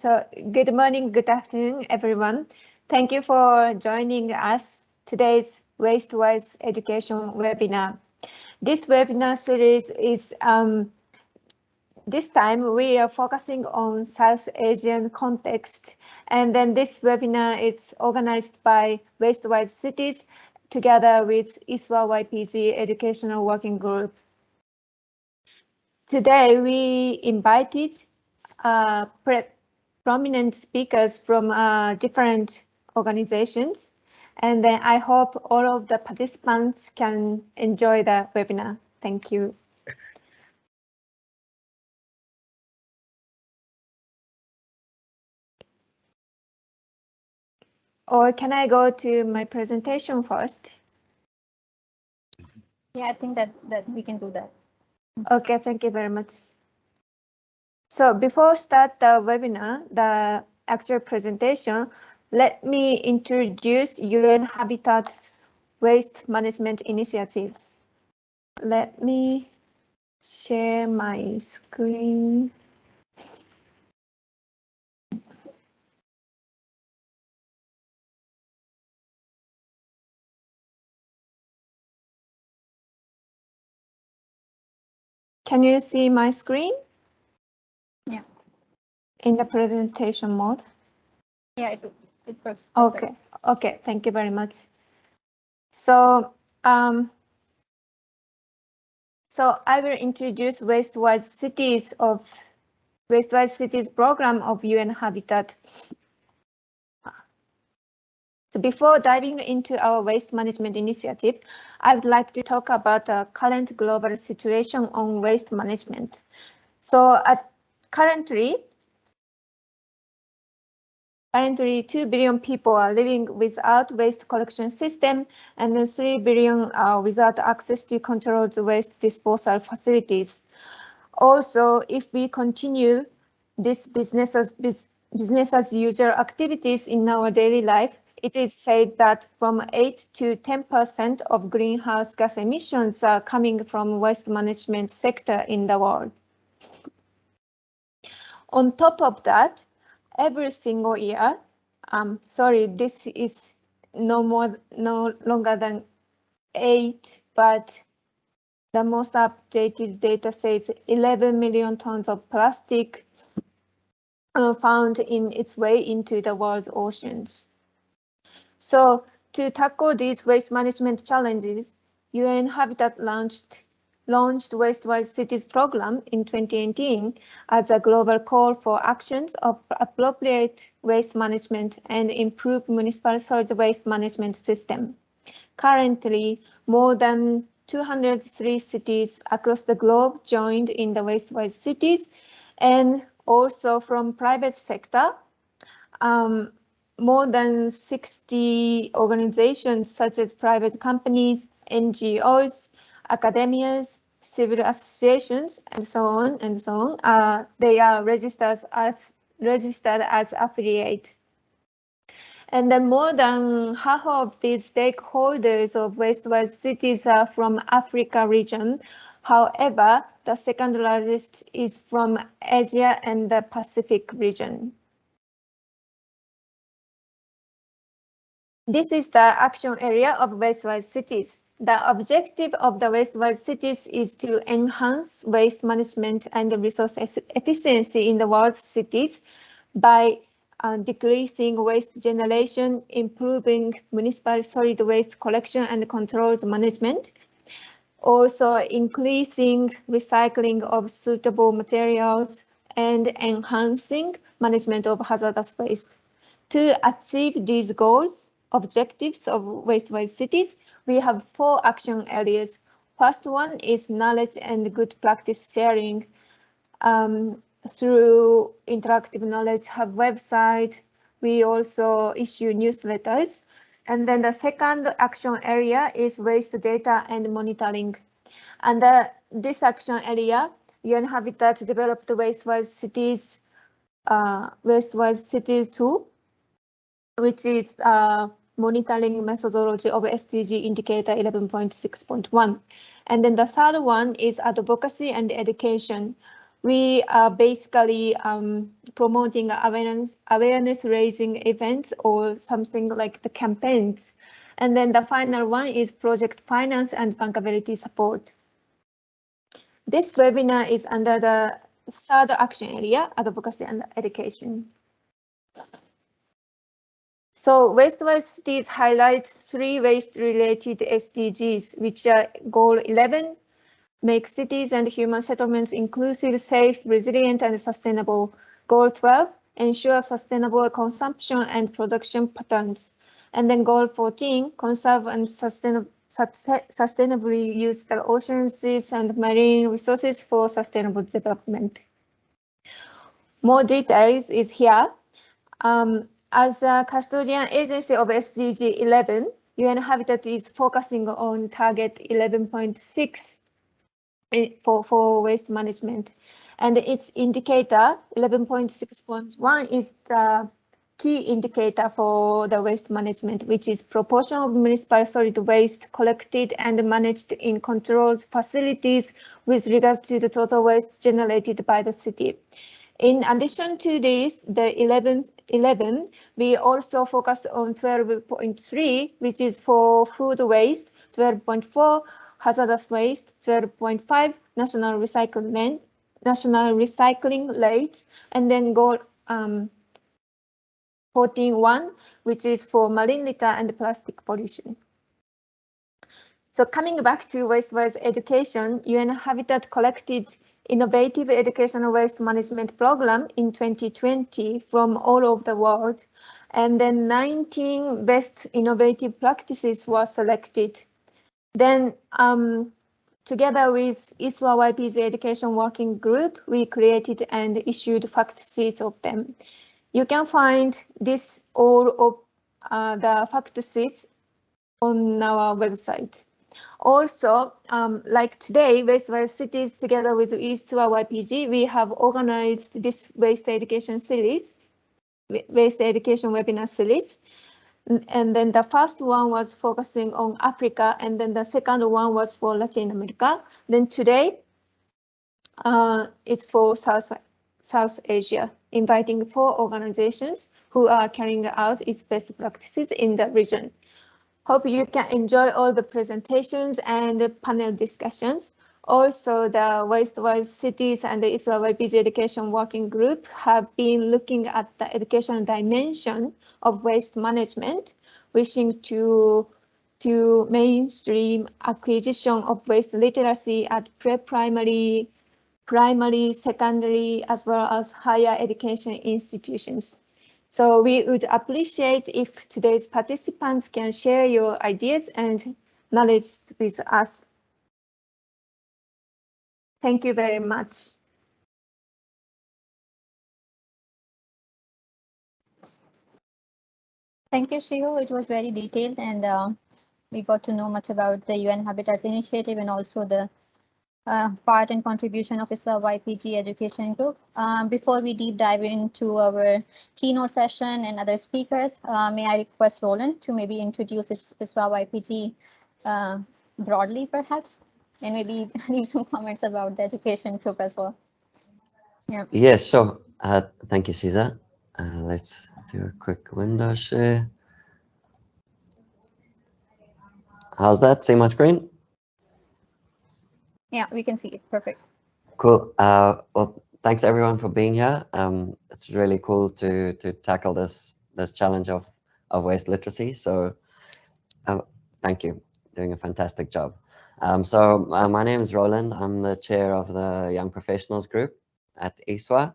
So good morning, good afternoon, everyone. Thank you for joining us today's Waste-Wise Education webinar. This webinar series is um, this time we are focusing on South Asian context and then this webinar is organized by Waste-Wise Cities together with ISWA YPG Educational Working Group. Today we invited uh, prominent speakers from uh, different organizations. And then I hope all of the participants can enjoy the webinar. Thank you. Or can I go to my presentation first? Yeah, I think that, that we can do that. Okay, thank you very much. So before start the webinar, the actual presentation, let me introduce UN Habitat's Waste Management Initiative. Let me share my screen. Can you see my screen? In the presentation mode? Yeah, it, it works. Okay, okay, thank you very much. So, um, so I will introduce Waste-Wise Cities of Waste-Wise Cities program of UN Habitat. So before diving into our waste management initiative, I would like to talk about the current global situation on waste management. So at currently, currently 2 billion people are living without waste collection system and 3 billion are without access to controlled waste disposal facilities. Also, if we continue this business as business as activities in our daily life, it is said that from 8 to 10% of greenhouse gas emissions are coming from waste management sector in the world. On top of that, every single year, um, sorry, this is no more, no longer than eight, but the most updated data says 11 million tons of plastic uh, found in its way into the world's oceans. So to tackle these waste management challenges, UN Habitat launched launched Waste-Wise Cities program in 2018 as a global call for actions of appropriate waste management and improve municipal solid waste management system. Currently, more than 203 cities across the globe joined in the Waste-Wise Cities and also from private sector. Um, more than 60 organizations such as private companies, NGOs, academias, civil associations, and so on and so on. Uh, they are registered as registered as affiliates. And then more than half of these stakeholders of Waste-Wise cities are from Africa region. However, the second largest is from Asia and the Pacific region. This is the action area of Waste-Wise cities. The objective of the Waste-Wise cities is to enhance waste management and resource efficiency in the world's cities by uh, decreasing waste generation, improving municipal solid waste collection and controlled management, also increasing recycling of suitable materials and enhancing management of hazardous waste. To achieve these goals, objectives of Waste-Wise cities, we have four action areas. First one is knowledge and good practice sharing um, through interactive knowledge hub website. We also issue newsletters. And then the second action area is waste data and monitoring. And uh, this action area, UN Habitat developed Waste-Wise cities, uh, Waste-Wise cities tool, which is uh, monitoring methodology of SDG indicator 11.6.1. And then the third one is advocacy and education. we are basically um, promoting awareness, awareness raising events or something like the campaigns. And then the final one is project finance and bankability support. This webinar is under the third action area, advocacy and education. So waste-wise cities highlights three waste-related SDGs, which are goal 11, make cities and human settlements inclusive, safe, resilient, and sustainable. Goal 12, ensure sustainable consumption and production patterns. And then goal 14, conserve and sustain, sustainably use the oceans, seas, and marine resources for sustainable development. More details is here. Um, as a custodian agency of SDG 11, UN Habitat is focusing on target 11.6 eh, for, for waste management. And its indicator 11.6.1 is the key indicator for the waste management, which is proportion of municipal solid waste collected and managed in controlled facilities with regards to the total waste generated by the city. In addition to this, the 11, 11 we also focused on 12.3, which is for food waste, 12.4, hazardous waste, 12.5, national recycling, national recycling rate, and then goal um, 14.1, which is for marine litter and plastic pollution. So coming back to waste-wise education, UN Habitat collected innovative educational waste management program in 2020 from all over the world. And then 19 best innovative practices were selected. Then um, together with ISWA YPG Education Working Group, we created and issued fact sheets of them. You can find this all of uh, the fact sheets on our website. Also, um, like today, Waste Cities together with ISWA YPG, we have organized this waste education series, waste education webinar series. And then the first one was focusing on Africa, and then the second one was for Latin America. Then today, uh, it's for South, South Asia, inviting four organizations who are carrying out its best practices in the region. Hope you can enjoy all the presentations and the panel discussions. Also, the Waste-Wise Cities and the ISWA YPG Education Working Group have been looking at the educational dimension of waste management, wishing to to mainstream acquisition of waste literacy at pre-primary, primary, secondary, as well as higher education institutions. So we would appreciate if today's participants can share your ideas and knowledge with us. Thank you very much. Thank you, Shiho. It was very detailed and uh, we got to know much about the UN Habitats Initiative and also the uh, part and contribution of ISWA YPG Education Group. Um, before we deep dive into our keynote session and other speakers, uh, may I request Roland to maybe introduce ISWA YPG uh, broadly, perhaps, and maybe leave some comments about the education group as well. Yeah. Yes, sure. Uh, thank you, Shiza. Uh, let's do a quick window share. How's that? See my screen? Yeah, we can see it. Perfect. Cool. Uh, well, thanks everyone for being here. Um, it's really cool to to tackle this this challenge of of waste literacy. So, uh, thank you. Doing a fantastic job. Um, so uh, my name is Roland. I'm the chair of the Young Professionals Group at ISWA.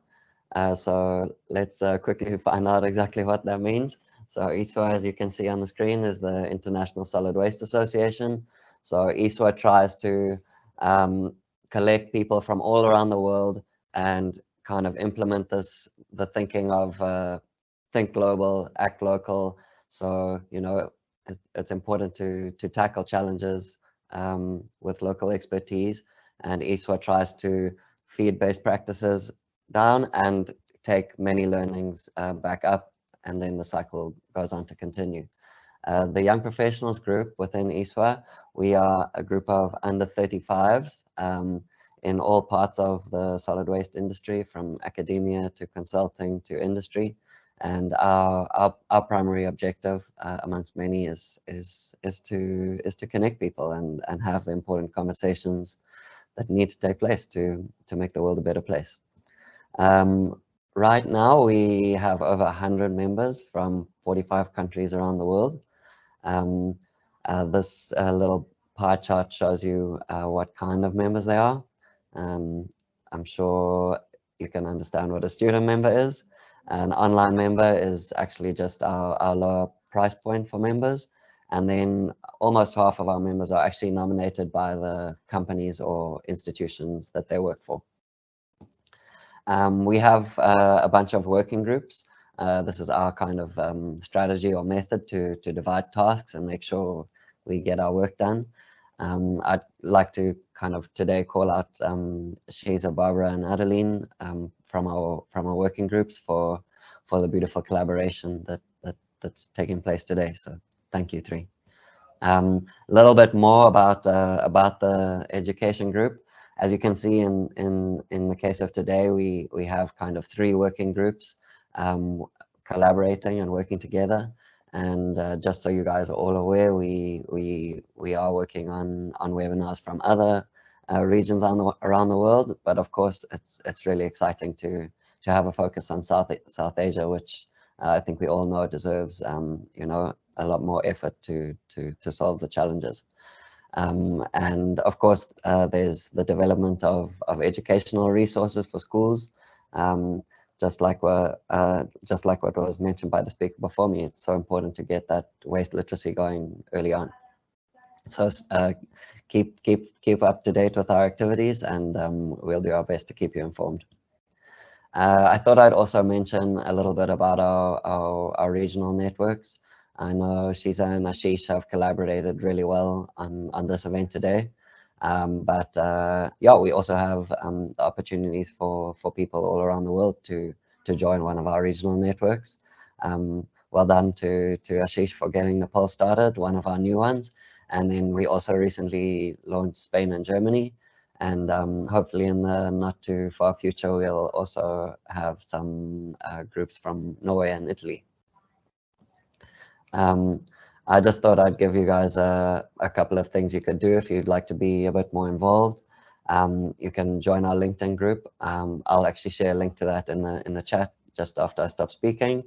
Uh, so let's uh, quickly find out exactly what that means. So ISWA, as you can see on the screen, is the International Solid Waste Association. So ISWA tries to um, collect people from all around the world and kind of implement this, the thinking of uh, think global, act local. So, you know, it, it's important to, to tackle challenges um, with local expertise and ISWA tries to feed best practices down and take many learnings uh, back up and then the cycle goes on to continue. Uh, the Young Professionals group within ISWA, we are a group of under 35s. Um, in all parts of the solid waste industry, from academia to consulting to industry. And our, our, our primary objective, uh, amongst many, is, is, is, to, is to connect people and, and have the important conversations that need to take place to, to make the world a better place. Um, right now, we have over 100 members from 45 countries around the world. Um, this uh, little pie chart shows you uh, what kind of members they are. Um, I'm sure you can understand what a student member is. An online member is actually just our, our lower price point for members. And then almost half of our members are actually nominated by the companies or institutions that they work for. Um, we have uh, a bunch of working groups. Uh, this is our kind of um, strategy or method to, to divide tasks and make sure we get our work done. Um, I'd like to kind of today call out um, Shiza, Barbara and Adeline um, from our from our working groups for for the beautiful collaboration that, that that's taking place today. So thank you three. Um, a little bit more about uh, about the education group. As you can see in in in the case of today, we we have kind of three working groups um, collaborating and working together. And uh, just so you guys are all aware, we we we are working on on webinars from other uh, regions on the, around the world. But of course, it's it's really exciting to to have a focus on South South Asia, which uh, I think we all know deserves um, you know a lot more effort to to to solve the challenges. Um, and of course, uh, there's the development of of educational resources for schools. Um, just like what uh, just like what was mentioned by the speaker before me, it's so important to get that waste literacy going early on. So uh, keep keep keep up to date with our activities, and um, we'll do our best to keep you informed. Uh, I thought I'd also mention a little bit about our our, our regional networks. I know Shiza and Ashish have collaborated really well on on this event today. Um, but uh, yeah, we also have um, opportunities for, for people all around the world to, to join one of our regional networks. Um, well done to, to Ashish for getting Nepal started, one of our new ones. And then we also recently launched Spain and Germany. And um, hopefully in the not too far future, we'll also have some uh, groups from Norway and Italy. Um, I just thought I'd give you guys a, a couple of things you could do if you'd like to be a bit more involved. Um, you can join our LinkedIn group. Um, I'll actually share a link to that in the in the chat just after I stop speaking.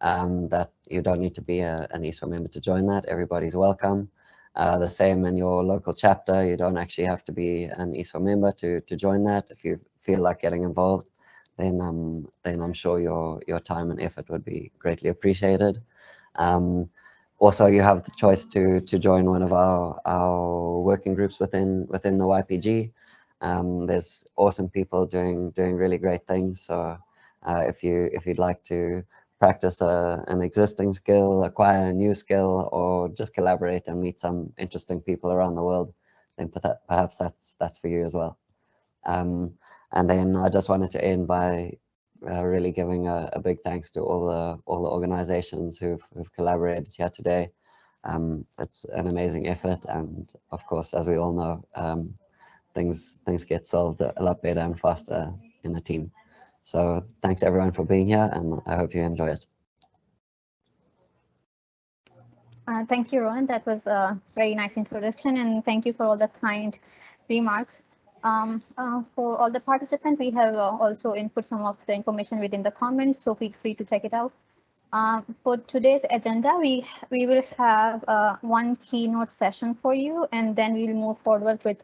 Um, that you don't need to be a, an ISWA member to join that. Everybody's welcome. Uh, the same in your local chapter. You don't actually have to be an ISWA member to to join that. If you feel like getting involved, then um then I'm sure your your time and effort would be greatly appreciated. Um, also you have the choice to to join one of our our working groups within within the YPG. Um, there's awesome people doing doing really great things. So uh, if you if you'd like to practice a, an existing skill, acquire a new skill, or just collaborate and meet some interesting people around the world, then perhaps that's that's for you as well. Um, and then I just wanted to end by uh, really giving a, a, big thanks to all the all the organizations who've, who've collaborated here today. Um, it's an amazing effort, and of course, as we all know, um, things things get solved a lot better and faster in a team. So thanks everyone for being here, and I hope you enjoy it. Uh, thank you, Rowan. That was a very nice introduction, and thank you for all the kind remarks. Um, uh, for all the participants, we have uh, also input some of the information within the comments, so feel free to check it out. Um, for today's agenda, we we will have uh, one keynote session for you, and then we'll move forward with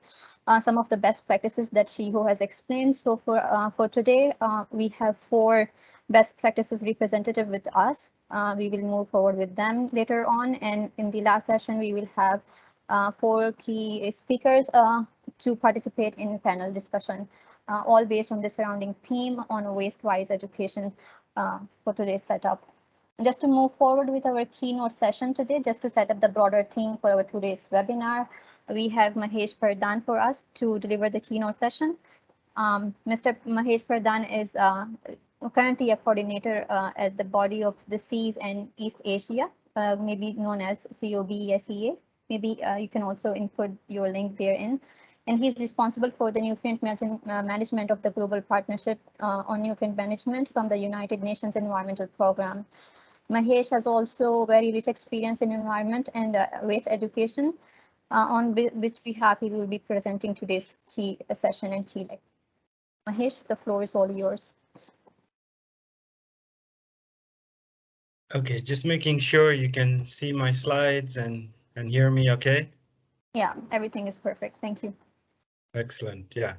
uh, some of the best practices that Shiho has explained. So for uh, for today, uh, we have four best practices representative with us. we will move forward with them later on, and in the last session, we will have four key speakers to participate in panel discussion, uh, all based on the surrounding theme on waste-wise education uh, for today's setup. Just to move forward with our keynote session today, just to set up the broader theme for our today's webinar, we have Mahesh Pradhan for us to deliver the keynote session. Um, Mr. Mahesh Pradhan is uh, currently a coordinator uh, at the Body of the Seas and East Asia, uh, maybe known as COBSEA. Maybe uh, you can also input your link therein. and he's responsible for the nutrient uh, management of the Global Partnership uh, on Nutrient Management from the United Nations Environmental Program. Mahesh has also very rich experience in environment and uh, waste education, uh, on which we happy will be presenting today's key session in Chile. Mahesh, the floor is all yours. Okay, just making sure you can see my slides and, and hear me okay? Yeah, everything is perfect. Thank you. Excellent. Yeah.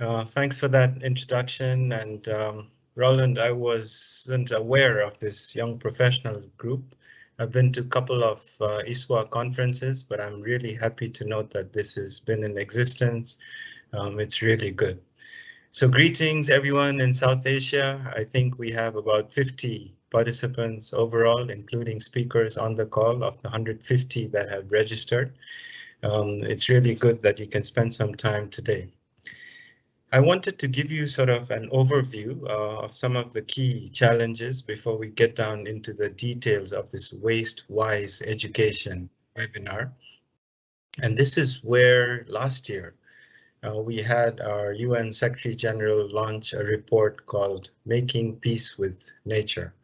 Uh, thanks for that introduction. And um, Roland, I wasn't aware of this young professional group. I've been to a couple of uh, ISWA conferences, but I'm really happy to note that this has been in existence. Um, it's really good. So greetings everyone in South Asia. I think we have about 50 participants overall, including speakers on the call of the 150 that have registered. Um, it's really good that you can spend some time today. I wanted to give you sort of an overview uh, of some of the key challenges before we get down into the details of this waste-wise education webinar. And this is where last year uh, we had our UN Secretary General launch a report called Making Peace with Nature.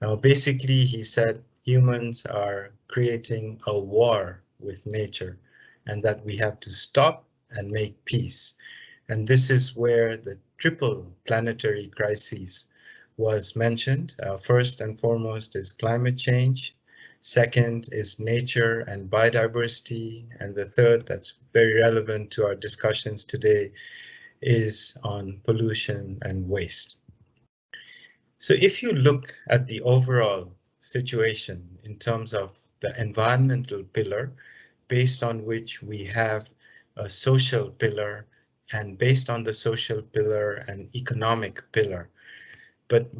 Now, basically, he said humans are creating a war with nature and that we have to stop and make peace. And this is where the triple planetary crises was mentioned. Uh, first and foremost is climate change. Second is nature and biodiversity. And the third that's very relevant to our discussions today is on pollution and waste. So if you look at the overall situation in terms of the environmental pillar, based on which we have a social pillar and based on the social pillar and economic pillar. But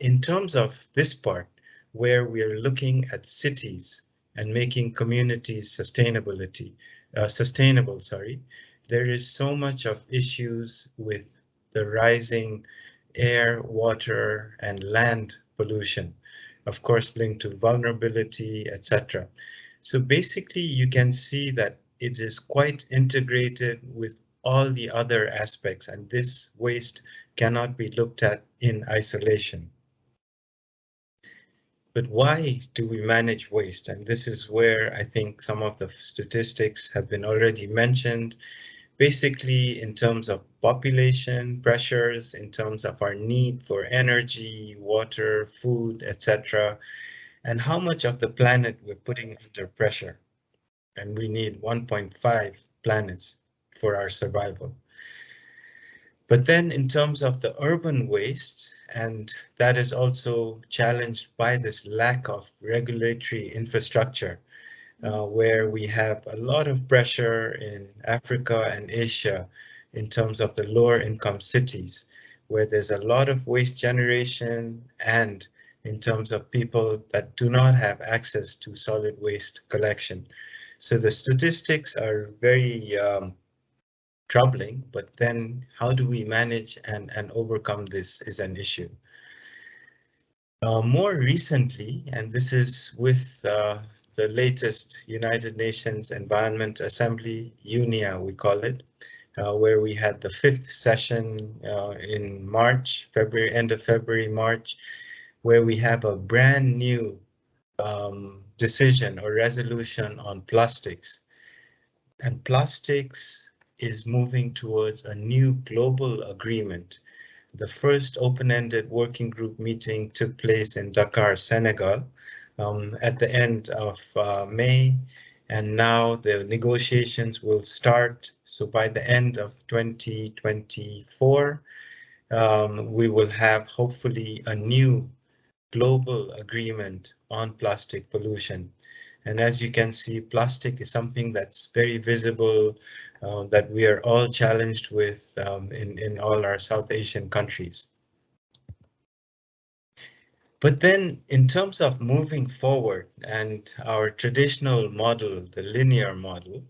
in terms of this part, where we are looking at cities and making communities sustainability, uh, sustainable, sorry, there is so much of issues with the rising air, water, and land pollution, of course linked to vulnerability, etc. So basically you can see that it is quite integrated with all the other aspects and this waste cannot be looked at in isolation. But why do we manage waste? And this is where I think some of the statistics have been already mentioned basically in terms of population pressures, in terms of our need for energy, water, food, etc., and how much of the planet we're putting under pressure. And we need 1.5 planets for our survival. But then in terms of the urban waste, and that is also challenged by this lack of regulatory infrastructure uh, where we have a lot of pressure in Africa and Asia in terms of the lower income cities, where there's a lot of waste generation and in terms of people that do not have access to solid waste collection. So the statistics are very um, troubling, but then how do we manage and, and overcome this is an issue. Uh, more recently, and this is with uh, the latest United Nations Environment Assembly, UNEA we call it, uh, where we had the fifth session uh, in March, February, end of February, March, where we have a brand new um, decision or resolution on plastics. And plastics is moving towards a new global agreement. The first open-ended working group meeting took place in Dakar, Senegal, um, at the end of uh, May, and now the negotiations will start. So by the end of 2024, um, we will have hopefully a new global agreement on plastic pollution. And as you can see, plastic is something that's very visible, uh, that we are all challenged with um, in, in all our South Asian countries. But then in terms of moving forward and our traditional model, the linear model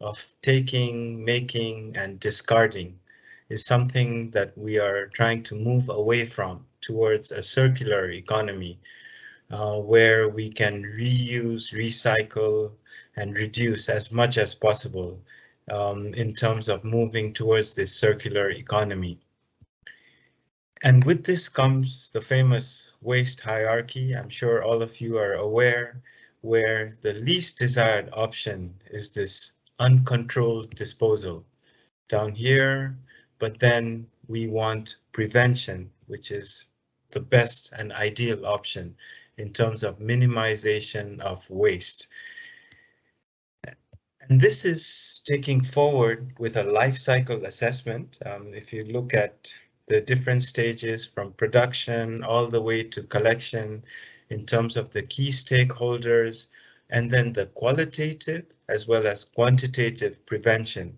of taking, making and discarding is something that we are trying to move away from towards a circular economy uh, where we can reuse, recycle and reduce as much as possible. um, in terms of moving towards this circular economy. And with this comes the famous waste hierarchy. I'm sure all of you are aware where the least desired option is this uncontrolled disposal down here, but then we want prevention, which is the best and ideal option in terms of minimization of waste. And this is taking forward with a life cycle assessment. Um, if you look at the different stages from production all the way to collection in terms of the key stakeholders, and then the qualitative as well as quantitative prevention.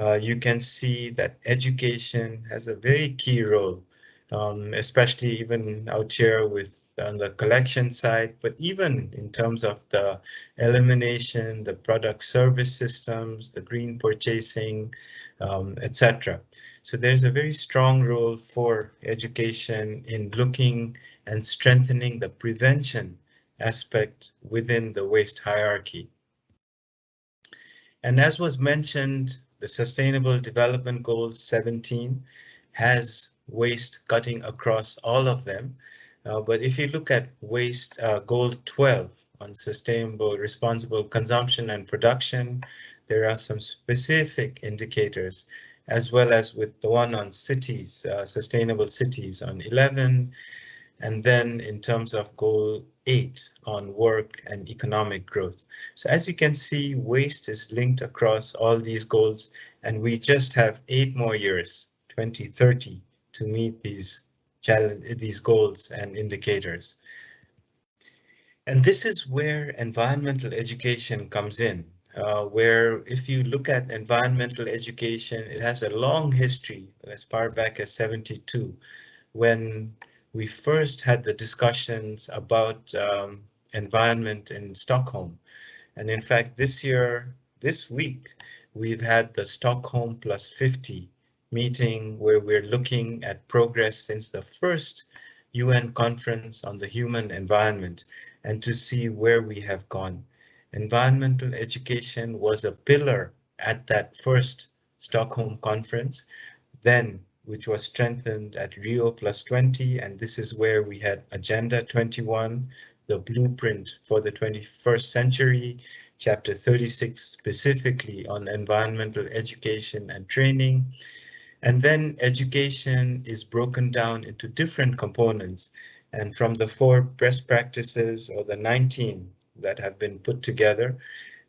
Uh, you can see that education has a very key role, um, especially even out here with on the collection side, but even in terms of the elimination, the product service systems, the green purchasing, um, etc. So there's a very strong role for education in looking and strengthening the prevention aspect within the waste hierarchy. And as was mentioned, the Sustainable Development Goals 17 has waste cutting across all of them. Uh, but if you look at waste uh, goal 12 on sustainable responsible consumption and production, there are some specific indicators as well as with the one on cities, uh, sustainable cities on 11, and then in terms of goal 8 on work and economic growth. So as you can see, waste is linked across all these goals, and we just have eight more years, 2030, to meet these challenge these goals and indicators. And this is where environmental education comes in, uh, where if you look at environmental education, it has a long history as far back as 72, when we first had the discussions about um, environment in Stockholm. And in fact, this year, this week, we've had the Stockholm plus 50 meeting where we're looking at progress since the first UN conference on the human environment and to see where we have gone. Environmental education was a pillar at that first Stockholm conference, then which was strengthened at Rio plus 20, and this is where we had Agenda 21, the blueprint for the 21st century, chapter 36 specifically on environmental education and training, and then education is broken down into different components. And from the four best practices or the 19 that have been put together,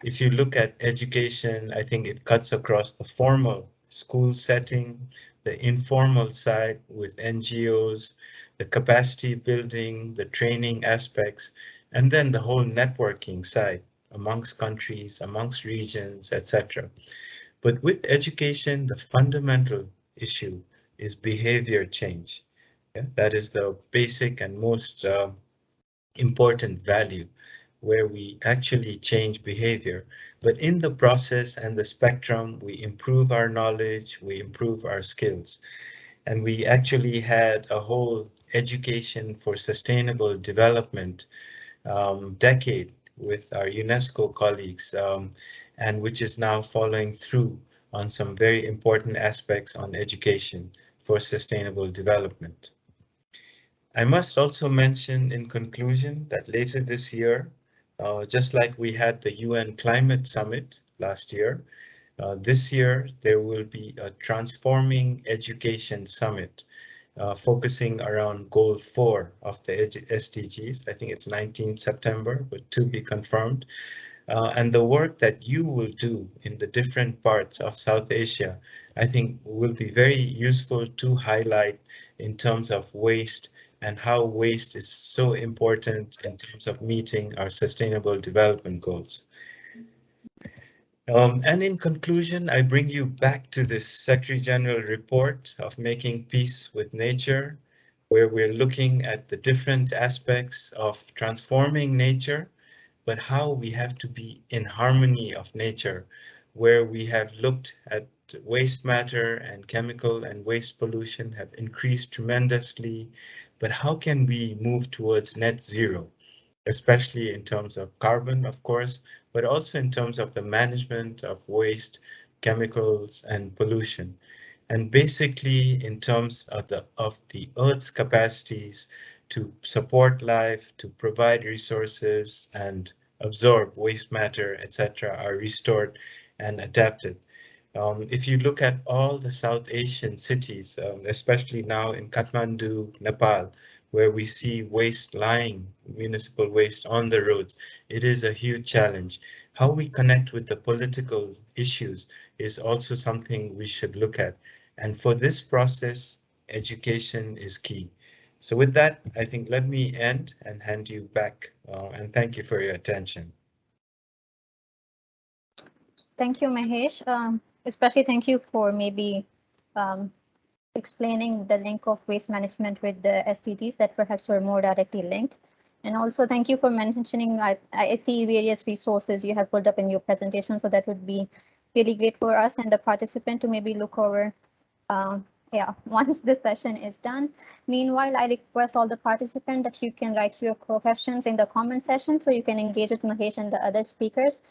if you look at education, I think it cuts across the formal school setting, the informal side with NGOs, the capacity building, the training aspects, and then the whole networking side amongst countries, amongst regions, etc. But with education, the fundamental issue is behavior change. Yeah? That is the basic and most uh, important value where we actually change behavior. But in the process and the spectrum, we improve our knowledge, we improve our skills. And we actually had a whole education for sustainable development um, decade with our UNESCO colleagues, um, and which is now following through on some very important aspects on education for sustainable development. I must also mention in conclusion that later this year, uh, just like we had the UN Climate Summit last year, uh, this year there will be a Transforming Education Summit uh, focusing around goal four of the SDGs. I think it's 19 September, but to be confirmed. Uh, and the work that you will do in the different parts of South Asia, I think will be very useful to highlight in terms of waste and how waste is so important in terms of meeting our sustainable development goals. Um, and in conclusion, I bring you back to this Secretary General report of making peace with nature, where we're looking at the different aspects of transforming nature but how we have to be in harmony of nature, where we have looked at waste matter and chemical and waste pollution have increased tremendously, but how can we move towards net zero, especially in terms of carbon, of course, but also in terms of the management of waste, chemicals and pollution. And basically in terms of the, of the Earth's capacities to support life, to provide resources and absorb waste matter, etc., are restored and adapted. Um, if you look at all the South Asian cities, um, especially now in Kathmandu, Nepal, where we see waste lying, municipal waste on the roads, it is a huge challenge. How we connect with the political issues is also something we should look at. And for this process, education is key. So with that, I think let me end and hand you back uh, and thank you for your attention. Thank you, Mahesh. Um, especially thank you for maybe um, explaining the link of waste management with the SDGs that perhaps were more directly linked. And also thank you for mentioning, I, I see various resources you have pulled up in your presentation, so that would be really great for us and the participant to maybe look over um, yeah, once this session is done. Meanwhile, I request all the participants that you can write your questions in the comment section so you can engage with Mahesh and the other speakers.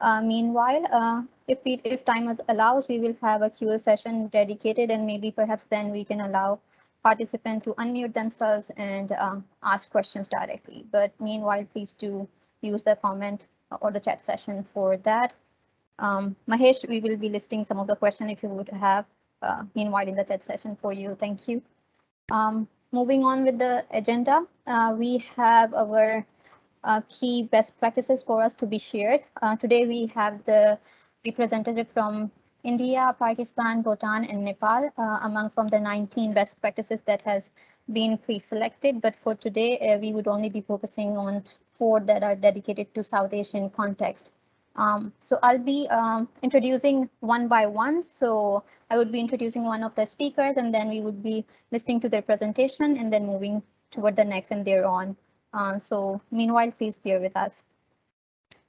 Uh, meanwhile, uh, if we, if time is allows, we will have a Q&A session dedicated and maybe perhaps then we can allow participants to unmute themselves and uh, ask questions directly. But meanwhile, please do use the comment or the chat session for that. Um, Mahesh, we will be listing some of the questions if you would have uh, meanwhile in the chat session for you. Thank you. Um, moving on with the agenda, uh, we have our uh, key best practices for us to be shared. Uh, today we have the representative from India, Pakistan, Bhutan, and Nepal uh, among from the 19 best practices that has been pre-selected. But for today, uh, we would only be focusing on four that are dedicated to South Asian context. Um, so I'll be um, introducing one by one. So I would be introducing one of the speakers and then we would be listening to their presentation and then moving toward the next and thereon. Uh, so meanwhile, please bear with us.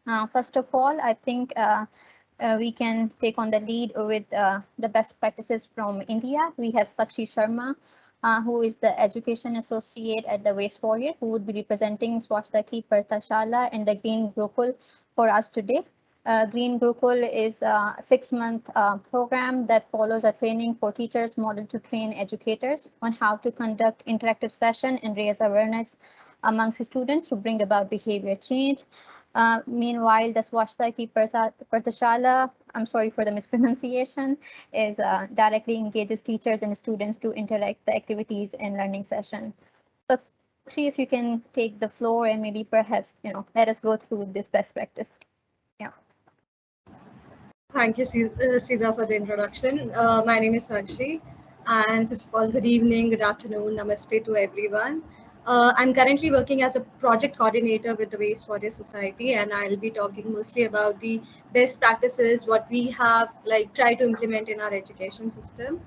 Uh, first of all, I think uh, uh we can take on the lead with uh, the best practices from India. We have Sakshi Sharma, uh, who is the Education Associate at the Waste Warrior, who would be representing Swasthaki Parthashala and the Green Gurukul for us today. Uh, Green Gurukul is a six-month uh, program that follows a training for teachers model to train educators on how to conduct interactive session and raise awareness amongst students to bring about behavior change. Uh, meanwhile, the Swasthaki Parthashala, I'm sorry for the mispronunciation, is uh, directly engages teachers and students to interact the activities in learning session. See if you can take the floor and maybe perhaps, you know, let us go through this best practice. Yeah. Thank you, Caesar, uh, for the introduction. Uh, my name is Sakshi, and first of all, good evening, good afternoon, namaste to everyone. Uh, I'm currently working as a project coordinator with the Waste Warrior Society, and I'll be talking mostly about the best practices, what we have like try to implement in our education system.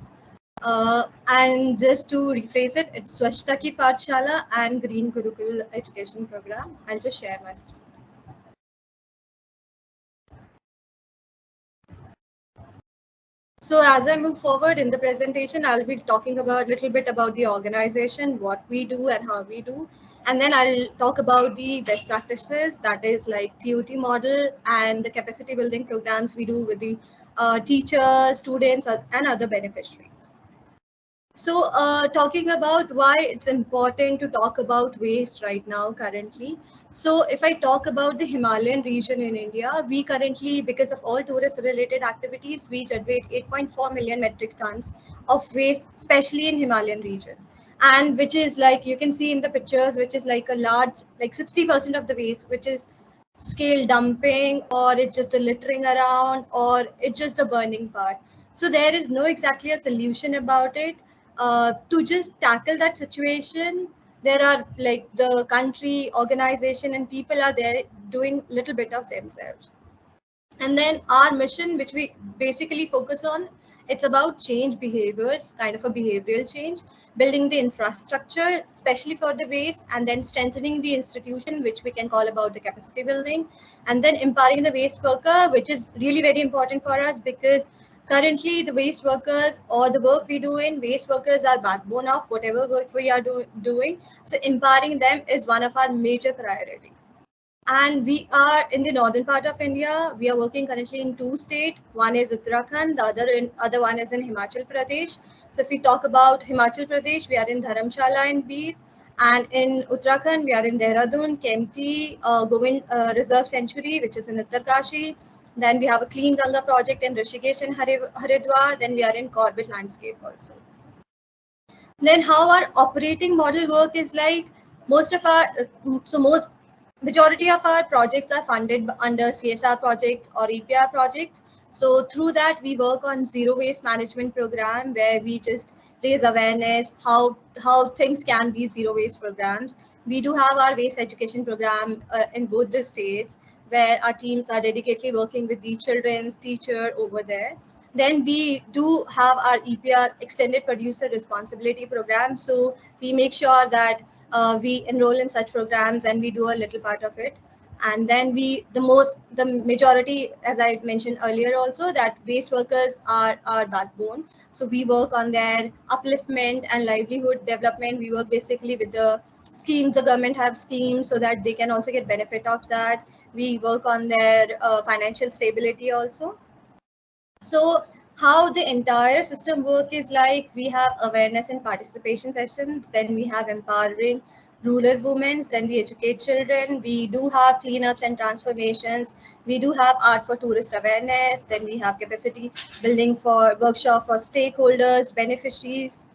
Uh, and just to rephrase it, it's Swasthaki Pathshala and Green Gurukul education program. I'll just share my screen. So as I move forward in the presentation, I'll be talking about a little bit about the organization, what we do and how we do. And then I'll talk about the best practices, that is like TOT model and the capacity building programs we do with the uh, teachers, students, and other beneficiaries. So uh, talking about why it's important to talk about waste right now currently. So if I talk about the Himalayan region in India, we currently, because of all tourist related activities, we generate 8.4 million metric tons of waste, especially in Himalayan region. And which is like, you can see in the pictures, which is like a large, like 60% of the waste, which is scale dumping or it's just the littering around or it's just the burning part. So there is no exactly a solution about it uh, to just tackle that situation there are like the country organization and people are there doing a little bit of themselves. And then our mission which we basically focus on it's about change behaviors kind of a behavioral change building the infrastructure especially for the waste and then strengthening the institution which we can call about the capacity building and then empowering the waste worker which is really very important for us because currently the waste workers or the work we do in waste workers are backbone of whatever work we are do, doing so empowering them is one of our major priority And we are in the northern part of India. We are working currently in two states. One is Uttarakhand, the other in other one is in Himachal Pradesh. So if we talk about Himachal Pradesh, we are in Dharamshala and Bir. And in Uttarakhand, we are in Dehradun, Kempty, uh, Govind uh, Reserve Sanctuary, which is in Uttarkashi. Then we have a Clean Ganga project in Rishikesh and Haridwar. Then we are in Corbett Landscape also. Then how our operating model work is like most of our, so most majority of our projects are funded under CSR projects or EPR projects. So through that, we work on zero waste management program where we just raise awareness how how things can be zero waste programs. We do have our waste education program uh, in both the states where our teams are dedicatedly working with the children's teacher over there. Then we do have our EPR extended producer responsibility program. So we make sure that uh, we enroll in such programs and we do a little part of it and then we the most the majority as i mentioned earlier also that waste workers are our backbone so we work on their upliftment and livelihood development we work basically with the schemes the government have schemes so that they can also get benefit of that we work on their uh, financial stability also. So how the entire system work is like we have awareness and participation sessions then we have empowering rural women then we educate children we do have cleanups and transformations we do have art for tourist awareness then we have capacity building for workshop for stakeholders beneficiaries.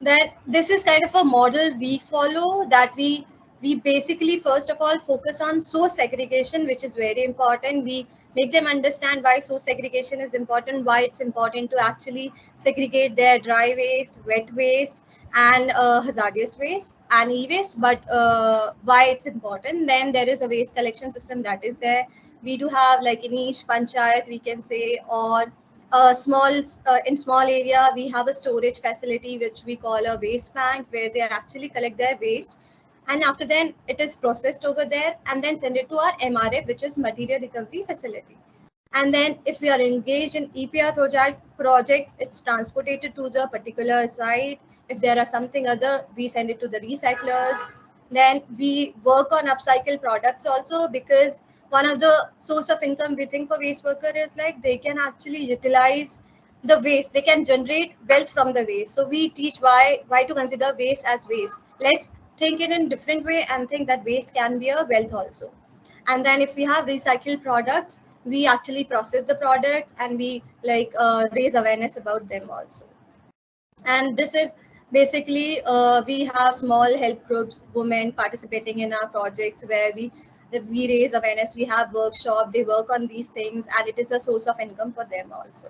That this is kind of a model we follow that we we basically first of all focus on source segregation which is very important we make them understand why source segregation is important, why it's important to actually segregate their dry waste, wet waste, and uh, hazardous waste and e-waste, but uh, why it's important. Then there is a waste collection system that is there. We do have like in each panchayat, we can say, or a small uh, in small area, we have a storage facility which we call a waste bank where they actually collect their waste and after then it is processed over there and then send it to our MRF, which is material recovery facility. And then if we are engaged in EPR project projects, it's transported to the particular site. If there are something other, we send it to the recyclers. Then we work on upcycle products also because one of the source of income we think for waste worker is like they can actually utilize the waste they can generate wealth from the waste so we teach why why to consider waste as waste let's think it in different way and think that waste can be a wealth also. And then if we have recycled products, we actually process the products and we like uh, raise awareness about them also. And this is basically uh, we have small help groups, women participating in our projects where we we raise awareness, we have workshop, they work on these things and it is a source of income for them also.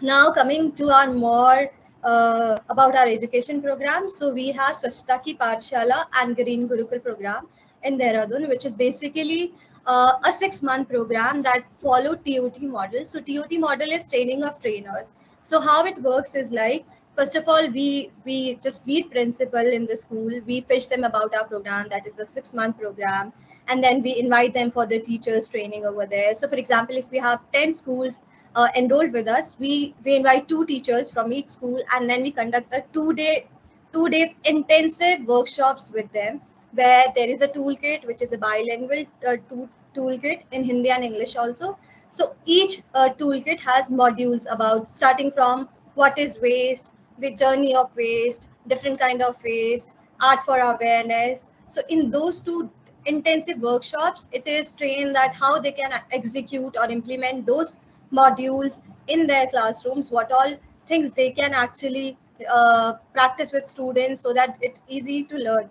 Now coming to our more uh, about our education program. So we have Swachhta Ki Pathshala and Green Gurukul program in Dehradun, which is basically uh, a six-month program that follow TOT model. So TOT model is training of trainers. So how it works is like, first of all, we we just meet principal in the school. We pitch them about our program. That is a six-month program. And then we invite them for the teachers training over there. So for example, if we have 10 schools uh, enrolled with us, we, we invite two teachers from each school and then we conduct a two day, two days intensive workshops with them where there is a toolkit, which is a bilingual uh, tool, toolkit in Hindi and English also. So each uh, toolkit has modules about starting from what is waste, the journey of waste, different kind of waste, art for awareness. So in those two intensive workshops, it is trained that how they can execute or implement those modules in their classrooms, what all things they can actually uh, practice with students so that it's easy to learn.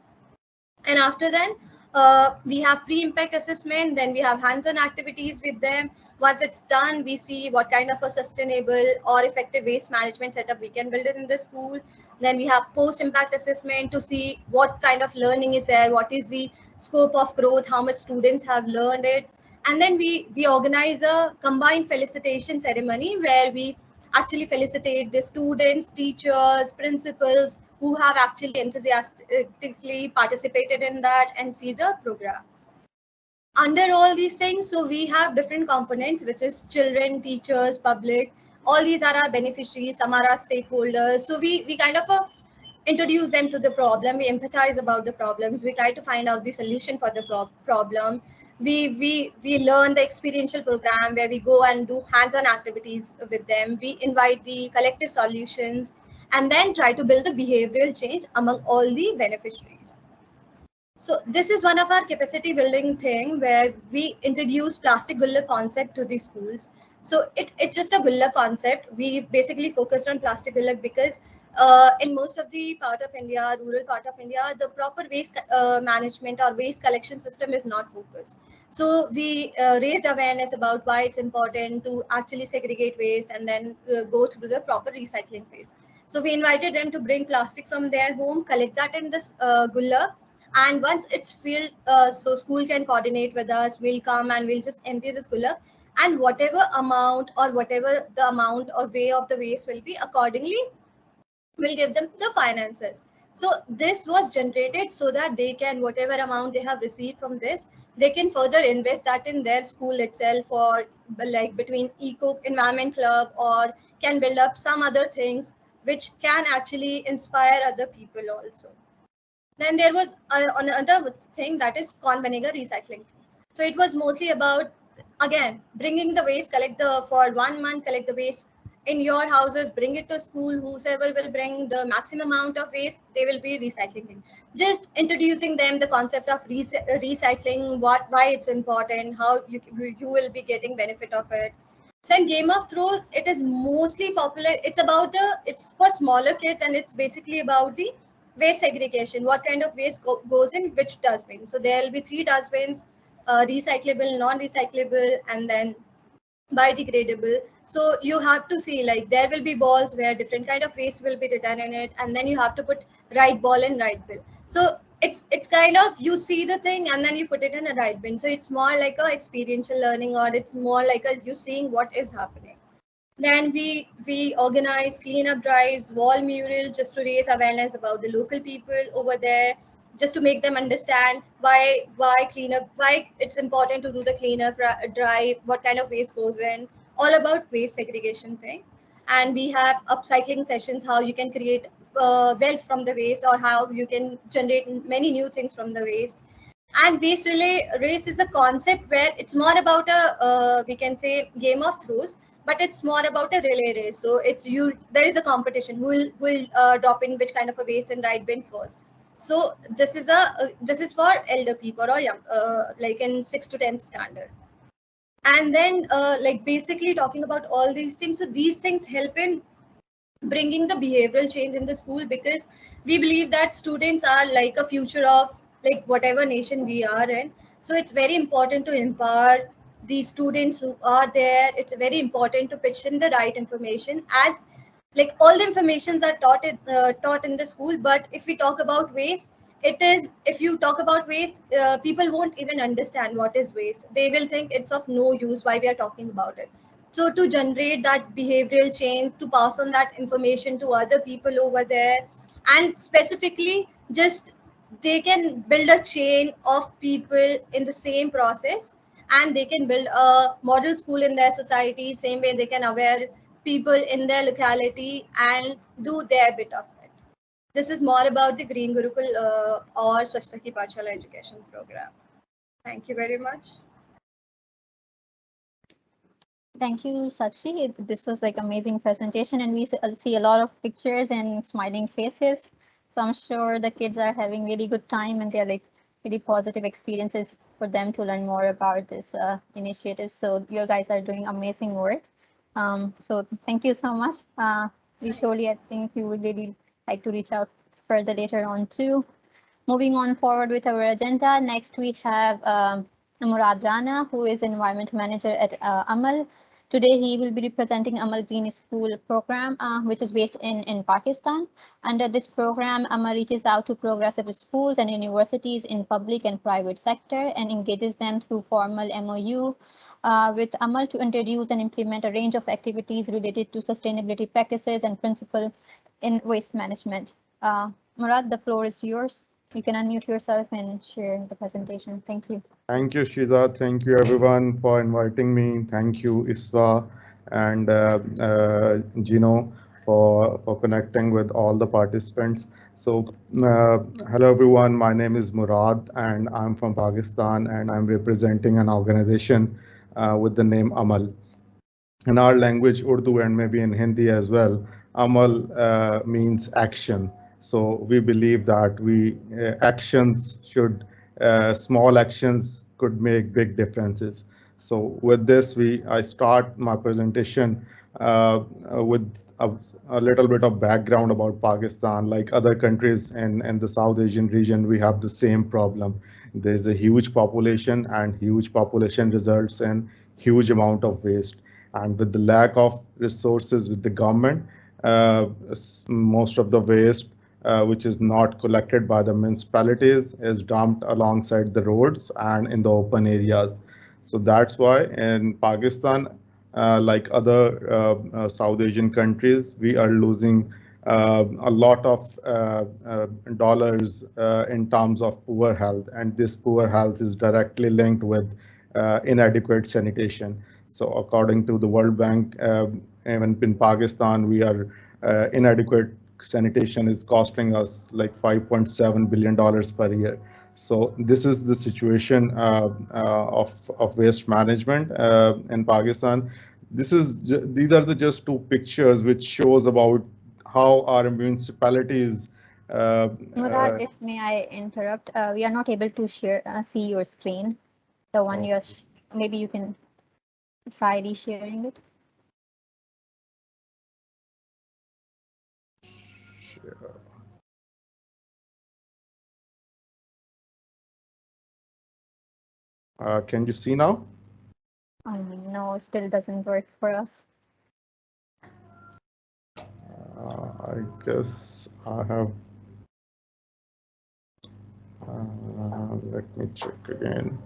And after then, uh, we have pre-impact assessment, then we have hands-on activities with them. Once it's done, we see what kind of a sustainable or effective waste management setup we can build in the school. Then we have post-impact assessment to see what kind of learning is there, what is the scope of growth, how much students have learned it, and then we we organize a combined felicitation ceremony where we actually felicitate the students teachers principals who have actually enthusiastically participated in that and see the program under all these things so we have different components which is children teachers public all these are our beneficiaries some are our stakeholders so we we kind of uh, introduce them to the problem. We empathize about the problems. We try to find out the solution for the pro problem. We, we, we learn the experiential program where we go and do hands-on activities with them. We invite the collective solutions and then try to build the behavioral change among all the beneficiaries. So this is one of our capacity building thing where we introduce plastic gulla concept to the schools. So it, it's just a gulla concept. We basically focused on plastic gulla because uh, in most of the part of India, rural part of India, the proper waste uh, management or waste collection system is not focused. So we uh, raised awareness about why it's important to actually segregate waste and then uh, go through the proper recycling phase. So we invited them to bring plastic from their home, collect that in this uh, gulla, and once it's filled, uh, so school can coordinate with us, we'll come and we'll just empty this gulla and whatever amount or whatever the amount or way of the waste will be accordingly, we'll give them the finances. So this was generated so that they can, whatever amount they have received from this, they can further invest that in their school itself or like between eco environment club or can build up some other things which can actually inspire other people also. Then there was uh, another thing that is corn vinegar recycling. So it was mostly about, again, bringing the waste, collect the, for one month, collect the waste in your houses, bring it to school, whosoever will bring the maximum amount of waste, they will be recycling it. Just introducing them the concept of recycling, what, why it's important, how you, you will be getting benefit of it. Then Game of Throws, it is mostly popular. It's about the, it's for smaller kids and it's basically about the waste segregation, what kind of waste go goes in which dustbin. So there will be three dustbins, uh, recyclable, non-recyclable, and then biodegradable. So you have to see like there will be balls where different kind of waste will be written in it, and then you have to put right ball in right bin. So it's it's kind of you see the thing and then you put it in a right bin. So it's more like a experiential learning or it's more like a you seeing what is happening. Then we we organize cleanup drives, wall murals, just to raise awareness about the local people over there, just to make them understand why why cleanup, why it's important to do the cleanup drive, what kind of waste goes in, all about waste segregation thing. And we have upcycling sessions, how you can create uh, wealth from the waste or how you can generate many new things from the waste and waste relay race is a concept where it's more about a uh, we can say game of throws but it's more about a relay race. So it's you, there is a competition who will, will uh, drop in which kind of a waste and right bin first. So this is a, uh, this is for elder people or young, uh, like in six to 10 standard. And then uh, like basically talking about all these things. So these things help in bringing the behavioral change in the school because we believe that students are like a future of like whatever nation we are in. So it's very important to empower the students who are there, it's very important to pitch in the right information as like all the informations are taught in, uh, taught in the school. But if we talk about waste, it is if you talk about waste, uh, people won't even understand what is waste. They will think it's of no use why we are talking about it. So to generate that behavioral change, to pass on that information to other people over there, and specifically just they can build a chain of people in the same process and they can build a model school in their society same way they can aware people in their locality and do their bit of it this is more about the green gurukul uh, or swachhta ki education program thank you very much Thank you, Sakshi. This was like amazing presentation and we see a lot of pictures and smiling faces. So I'm sure the kids are having really good time and they're like really positive experiences for them to learn more about this uh, initiative. So you guys are doing amazing work. Um, so thank you so much. Uh, surely, I think you would really like to reach out further later on too. Moving on forward with our agenda, next we have um, Murad Rana, who is environment manager at uh, Amal. Today, he will be representing Amal Green School program, uh, which is based in, in Pakistan. Under this program, Amal reaches out to progressive schools and universities in public and private sector and engages them through formal MOU uh, with Amal to introduce and implement a range of activities related to sustainability practices and principle in waste management. Uh, Murad, the floor is yours. You can unmute yourself and share the presentation. Thank you. Thank you, Shiza. Thank you, everyone, for inviting me. Thank you, Isra and uh, uh, Gino, for, for connecting with all the participants. So uh, hello everyone, my name is Murad and I'm from Pakistan and I'm representing an organization with the name Amal. In our language, Urdu and maybe in Hindi as well, Amal uh, means action. So we believe that we uh, actions should, uh, small actions could make big differences. So with this, we I start my presentation uh, with a, a, little bit of background about Pakistan. Like other countries in, in the South Asian region, we have the same problem. There's a huge population and huge population results in huge amount of waste. And with the lack of resources with the government, uh, most of the waste uh, which is not collected by the municipalities is dumped alongside the roads and in the open areas. So that's why in Pakistan, uh, like other uh, uh, South Asian countries, we are losing Uh, a lot of uh, uh, dollars in terms of poor health. And this poor health is directly linked with inadequate sanitation. So according to the World Bank, even in Pakistan, we are inadequate sanitation is costing us like 5.7 billion dollars per year. So this is the situation uh, uh, of of waste management uh, in Pakistan. This is these are the just two pictures which shows about how our municipalities. Uh, Murad, uh, if may I interrupt, uh, we are not able to share see your screen, the one oh. you're. Maybe you can try resharing it. Uh, can you see now? Um, no, still doesn't work for us. Uh, I guess I have. Uh, let me check again.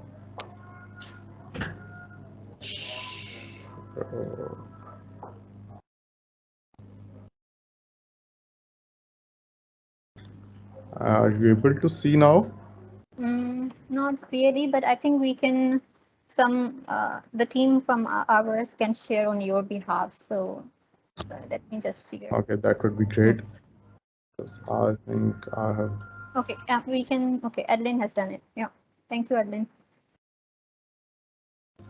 Are you able to see now? Mm, not really, but I think we can, some, uh, the team from ours can share on your behalf. So uh, let me just figure. Okay, that would be great. I think I have. Okay, yeah, we can. Okay, Adeline has done it. Yeah, thank you, Adeline.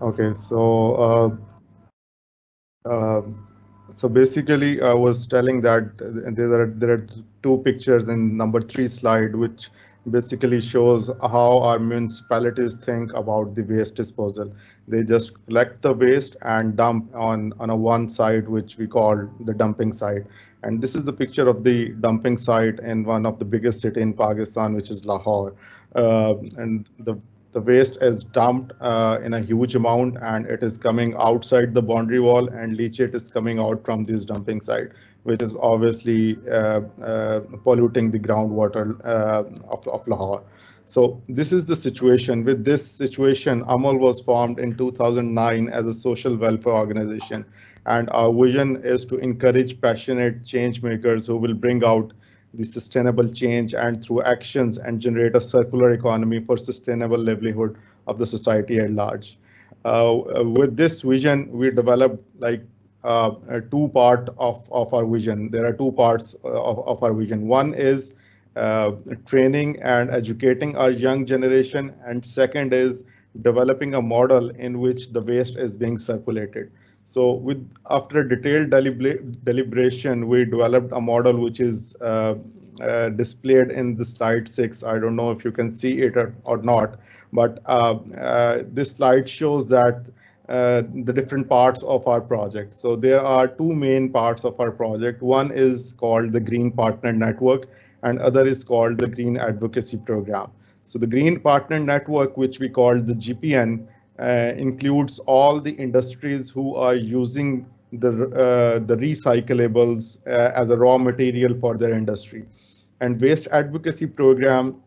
Okay, so uh, uh, so basically, I was telling that there are there are two pictures in number three slide, which basically shows how our municipalities think about the waste disposal. They just collect the waste and dump on, on a one site, which we call the dumping site. And this is the picture of the dumping site in one of the biggest city in Pakistan, which is Lahore. Uh, and the the waste is dumped uh, in a huge amount and it is coming outside the boundary wall and leachate is coming out from this dumping site which is obviously uh, uh, polluting the groundwater uh, of, of Lahore. So this is the situation. With this situation, Amal was formed in 2009 as a social welfare organization. And our vision is to encourage passionate change makers who will bring out the sustainable change and through actions and generate a circular economy for sustainable livelihood of the society at large. Uh, with this vision, we developed like uh, two part of, of our vision. There are two parts uh, of, of our vision. One is uh, training and educating our young generation. And second is developing a model in which the waste is being circulated. So with after a detailed deliberation, we developed a model which is uh, uh, displayed in the slide six. I don't know if you can see it or, or not, but uh, this slide shows that uh, the different parts of our project. So there are two main parts of our project. One is called the Green Partner Network and other is called the Green Advocacy Program. So the Green Partner Network, which we call the GPN, uh, includes all the industries who are using the, uh, the recyclables uh, as a raw material for their industry. And Waste Advocacy Program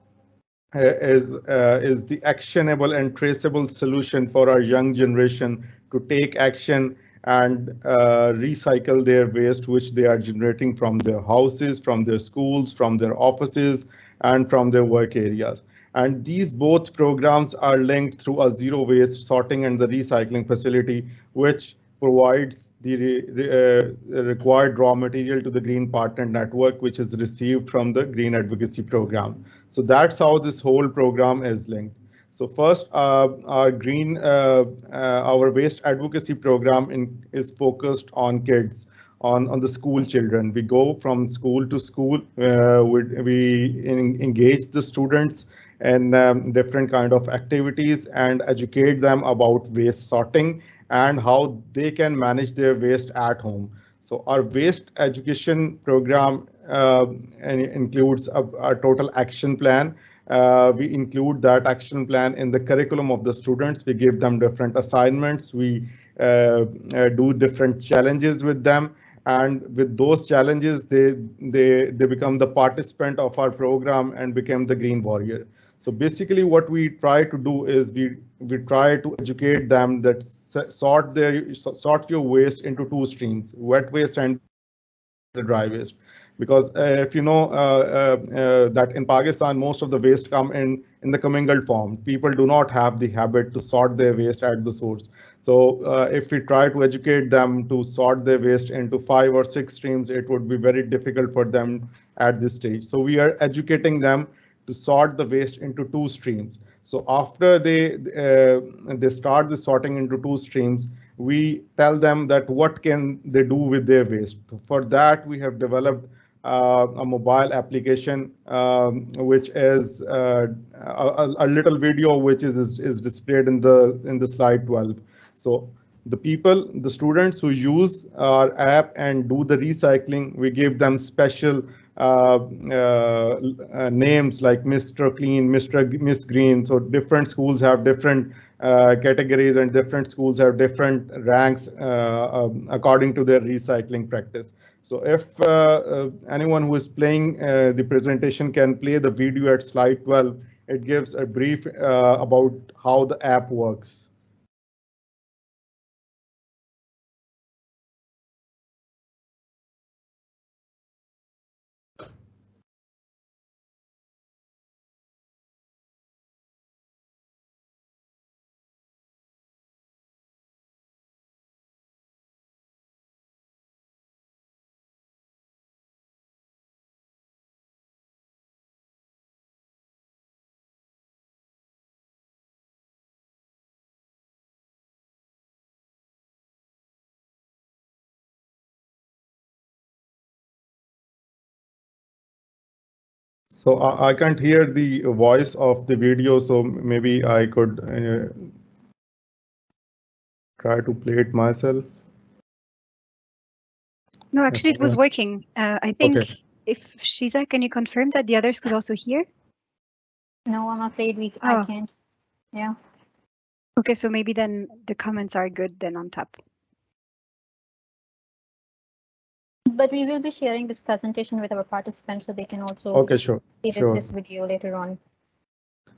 is uh, is the actionable and traceable solution for our young generation to take action and uh, recycle their waste which they are generating from their houses, from their schools, from their offices, and from their work areas. And these both programs are linked through a zero waste sorting and the recycling facility, which provides the re- re- uh, required raw material to the Green Partner Network, which is received from the Green Advocacy Program. So that's how this whole program is linked. So first, uh, our green, uh, uh, our waste advocacy program in, is focused on kids, on, on the school children. We go from school to school. Uh, we we en- engage the students in um, different kind of activities and educate them about waste sorting and how they can manage their waste at home. So our waste education program and it includes a, a total action plan. Uh, we include that action plan in the curriculum of the students. We give them different assignments. We uh, uh, do different challenges with them. And with those challenges, they, they, they become the participant of our program and become the green warrior. So basically what we try to do is we, we try to educate them that sort their, sort your waste into two streams, wet waste and the dry waste. Because uh, if you know uh, uh, that in Pakistan, most of the waste come in, in the commingled form. People do not have the habit to sort their waste at the source. So uh, if we try to educate them to sort their waste into five or six streams, it would be very difficult for them at this stage. So we are educating them to sort the waste into two streams. So after they uh, they start the sorting into two streams, we tell them that what can they do with their waste. For that, we have developed uh, a mobile application, um, which is uh, a, a little video which is, is is displayed in the in the slide 12. So the people, the students who use our app and do the recycling, we give them special uh, uh, uh, names like Mr. Clean, Mr. G- Miss Green. So different schools have different uh, categories and different schools have different ranks um, according to their recycling practice. So if uh, uh, anyone who is playing uh, the presentation can play the video at slide 12, it gives a brief about how the app works. So I, I can't hear the voice of the video, so maybe I could uh, try to play it myself. No, actually, it was working. Uh, I think Okay. if Shiza, can you confirm that the others could also hear? No, I'm afraid we, Oh. I can't. Yeah. Okay, so maybe then the comments are good then on top. But we will be sharing this presentation with our participants so they can also Okay, sure. see this, sure. this video later on.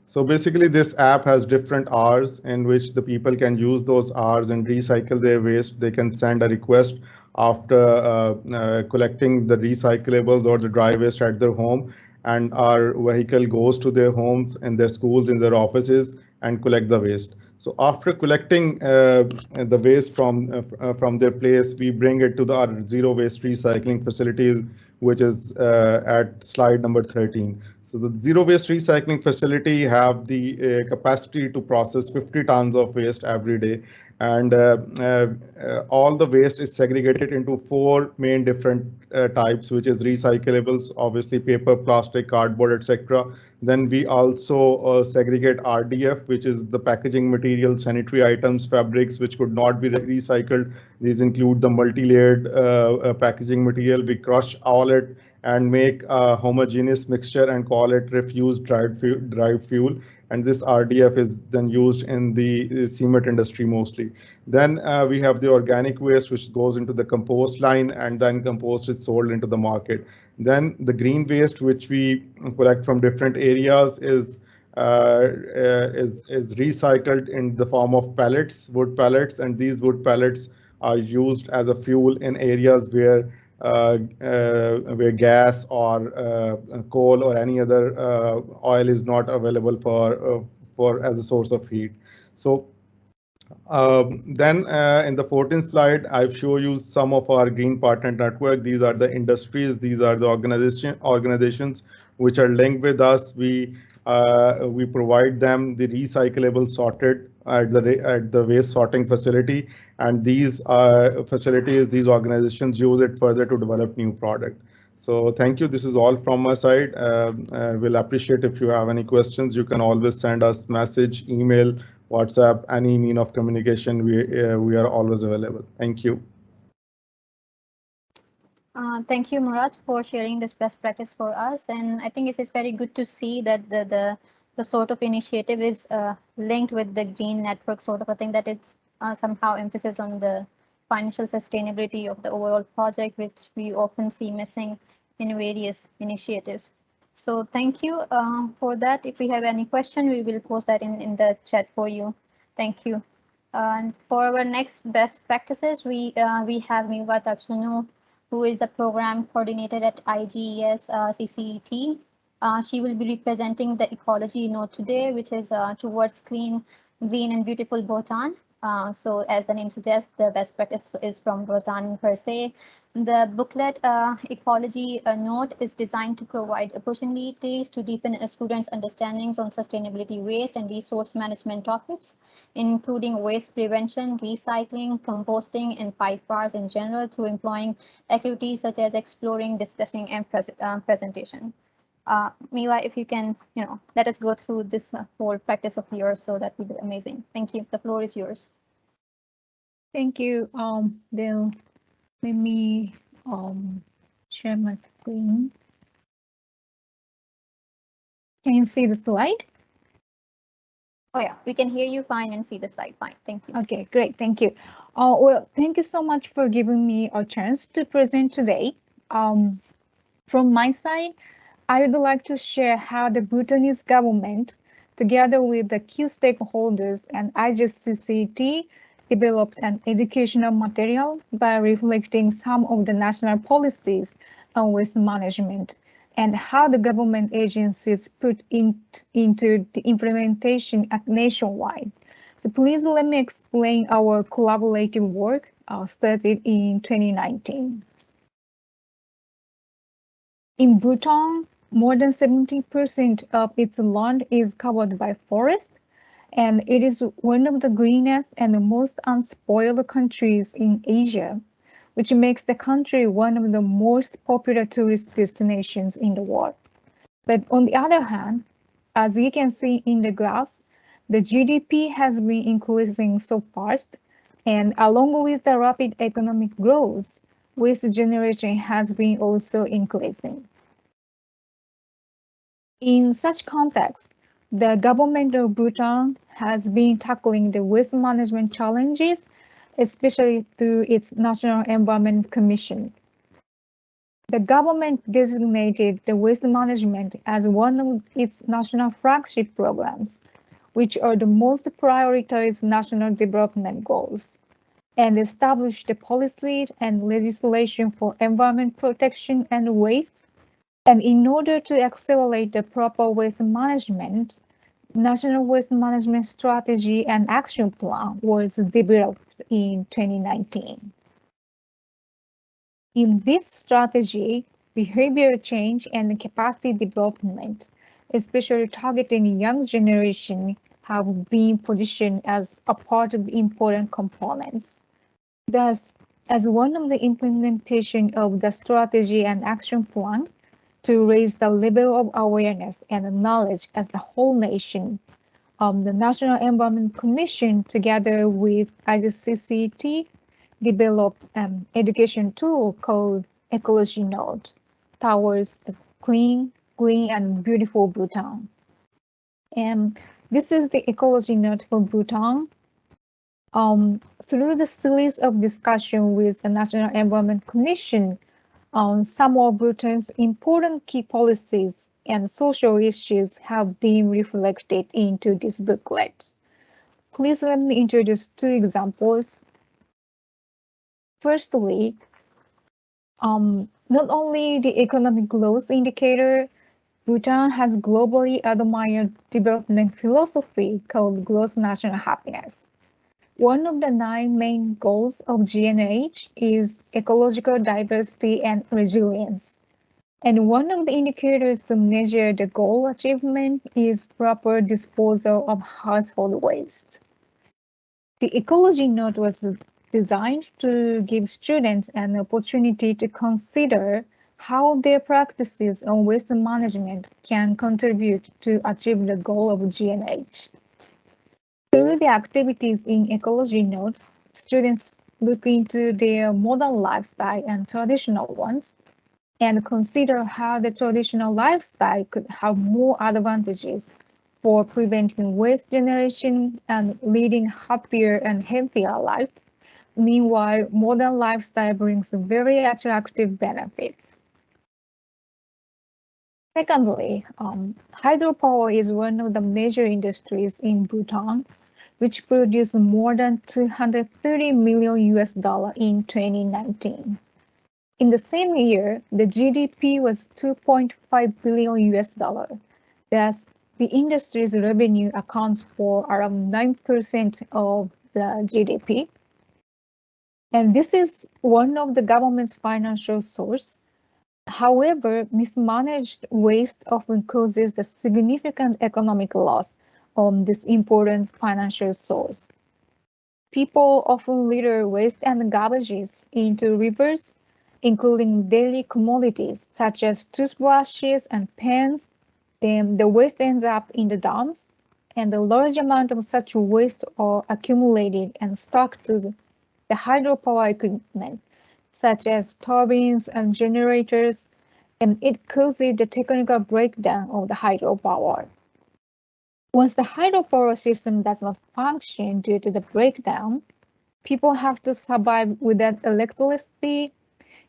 So basically, this app has different hours in which the people can use those hours and recycle their waste. They can send a request after uh, uh, collecting the recyclables or the dry waste at their home, and our vehicle goes to their homes, in their schools, in their offices, and collect the waste. So after collecting uh, the waste from uh, uh, from their place, we bring it to the our zero waste recycling facility, which is uh, at slide number 13. So the zero waste recycling facility have the uh, capacity to process 50 tons of waste every day. And uh, uh, all the waste is segregated into four main different uh, types, which is recyclables, obviously paper, plastic, cardboard, etc. Then we also uh, segregate RDF, which is the packaging material, sanitary items, fabrics, which could not be re- recycled. These include the multi-layered uh, uh, packaging material. We crush all it and make a homogeneous mixture and call it refuse derived fuel. And this RDF is then used in the uh, cement industry mostly. Then uh, we have the organic waste, which goes into the compost line, and then compost is sold into the market. Then the green waste, which we collect from different areas, is uh, uh, is is recycled in the form of pellets, wood pellets, and these wood pellets are used as a fuel in areas where where gas or uh, coal or any other uh, oil is not available for uh, for as a source of heat. So Um, then uh, in the 14th slide, I've shown you some of our green partner network. These are the industries. These are the organization organizations which are linked with us. We uh, we provide them the recyclable sorted at the at the waste sorting facility, and these uh, facilities, these organizations use it further to develop new product. So thank you. This is all from my side. Uh, uh, we'll appreciate if you have any questions. You can always send us message, email, WhatsApp, any mean of communication. We uh, we are always available. Thank you. Uh, thank you, Murad, for sharing this best practice for us. And I think it is very good to see that the the, the sort of initiative is uh, linked with the green network sort of a thing that it's uh, somehow emphasis on the financial sustainability of the overall project, which we often see missing in various initiatives. So thank you uh, for that. If we have any question, we will post that in, in the chat for you. Thank you. and for our next best practices, we uh, we have Miwa Tatsuno, who is a program coordinator at IGES uh, CCET. Uh, she will be representing the ecology note today, which is uh, towards clean, green and beautiful Bhutan. Uh, so as the name suggests, the best practice is from Bhutan per se. The booklet uh, ecology uh, note is designed to provide opportunities to deepen students' understandings on sustainability waste and resource management topics, including waste prevention, recycling, composting, and pipe bars in general through employing activities such as exploring, discussing, and pres uh, presentation. Uh, Miwa, if you can, you know, let us go through this uh, whole practice of yours, so that would be amazing. Thank you. The floor is yours. Thank you. Um, then let me um share my screen. Can you see the slide? Oh yeah, we can hear you fine and see the slide fine. Thank you. Okay, great. Thank you. Uh, well, thank you so much for giving me a chance to present today. Um, from my side, I would like to share how the Bhutanese government, together with the key stakeholders and IGCCT, developed an educational material by reflecting some of the national policies on waste management and how the government agencies put in, into the implementation at nationwide. So please let me explain our collaborative work uh, started in 2019. In Bhutan, more than 70% of its land is covered by forest, and it is one of the greenest and the most unspoiled countries in Asia, which makes the country one of the most popular tourist destinations in the world. But on the other hand, as you can see in the graphs, the GDP has been increasing so fast, and along with the rapid economic growth, waste generation has been also increasing. In such context, the government of Bhutan has been tackling the waste management challenges, especially through its National Environment Commission. The government designated the waste management as one of its national flagship programs, which are the most prioritized national development goals, and established the policy and legislation for environment protection and waste and in order to accelerate the proper waste management, National Waste Management Strategy and Action Plan was developed in 2019. In this strategy, behavior change and capacity development, especially targeting young generation, have been positioned as a part of the important components. Thus, as one of the implementation of the strategy and action plan, to raise the level of awareness and knowledge as the whole nation. Um, the National Environment Commission, together with IGCCT, developed an um, education tool called Ecology Note towards a clean, green, and beautiful Bhutan. And this is the ecology note for Bhutan. Um, through the series of discussion with the National Environment Commission, on some of Bhutan's important key policies and social issues have been reflected into this booklet. Please let me introduce two examples. Firstly, um, not only the economic growth indicator, Bhutan has globally admired development philosophy called gross national happiness. One of the nine main goals of GNH is ecological diversity and resilience. And one of the indicators to measure the goal achievement is proper disposal of household waste. The ecology note was designed to give students an opportunity to consider how their practices on waste management can contribute to achieve the goal of GNH. Through the activities in ecology note, students look into their modern lifestyle and traditional ones and consider how the traditional lifestyle could have more advantages for preventing waste generation and leading happier and healthier life. Meanwhile, modern lifestyle brings very attractive benefits. Secondly, um, hydropower is one of the major industries in Bhutan, which produced more than 230 million US dollar in 2019. In the same year, the GDP was 2.5 billion US dollar. Thus, the industry's revenue accounts for around 9% of the GDP. And this is one of the government's financial source However, mismanaged waste often causes the significant economic loss on this important financial source. People often litter waste and garbages into rivers, including daily commodities such as toothbrushes and pens. Then the waste ends up in the dams, and a large amount of such waste are accumulated and stuck to the hydropower equipment such as turbines and generators, and it causes the technical breakdown of the hydropower. Once the hydropower system does not function due to the breakdown, people have to survive without electricity,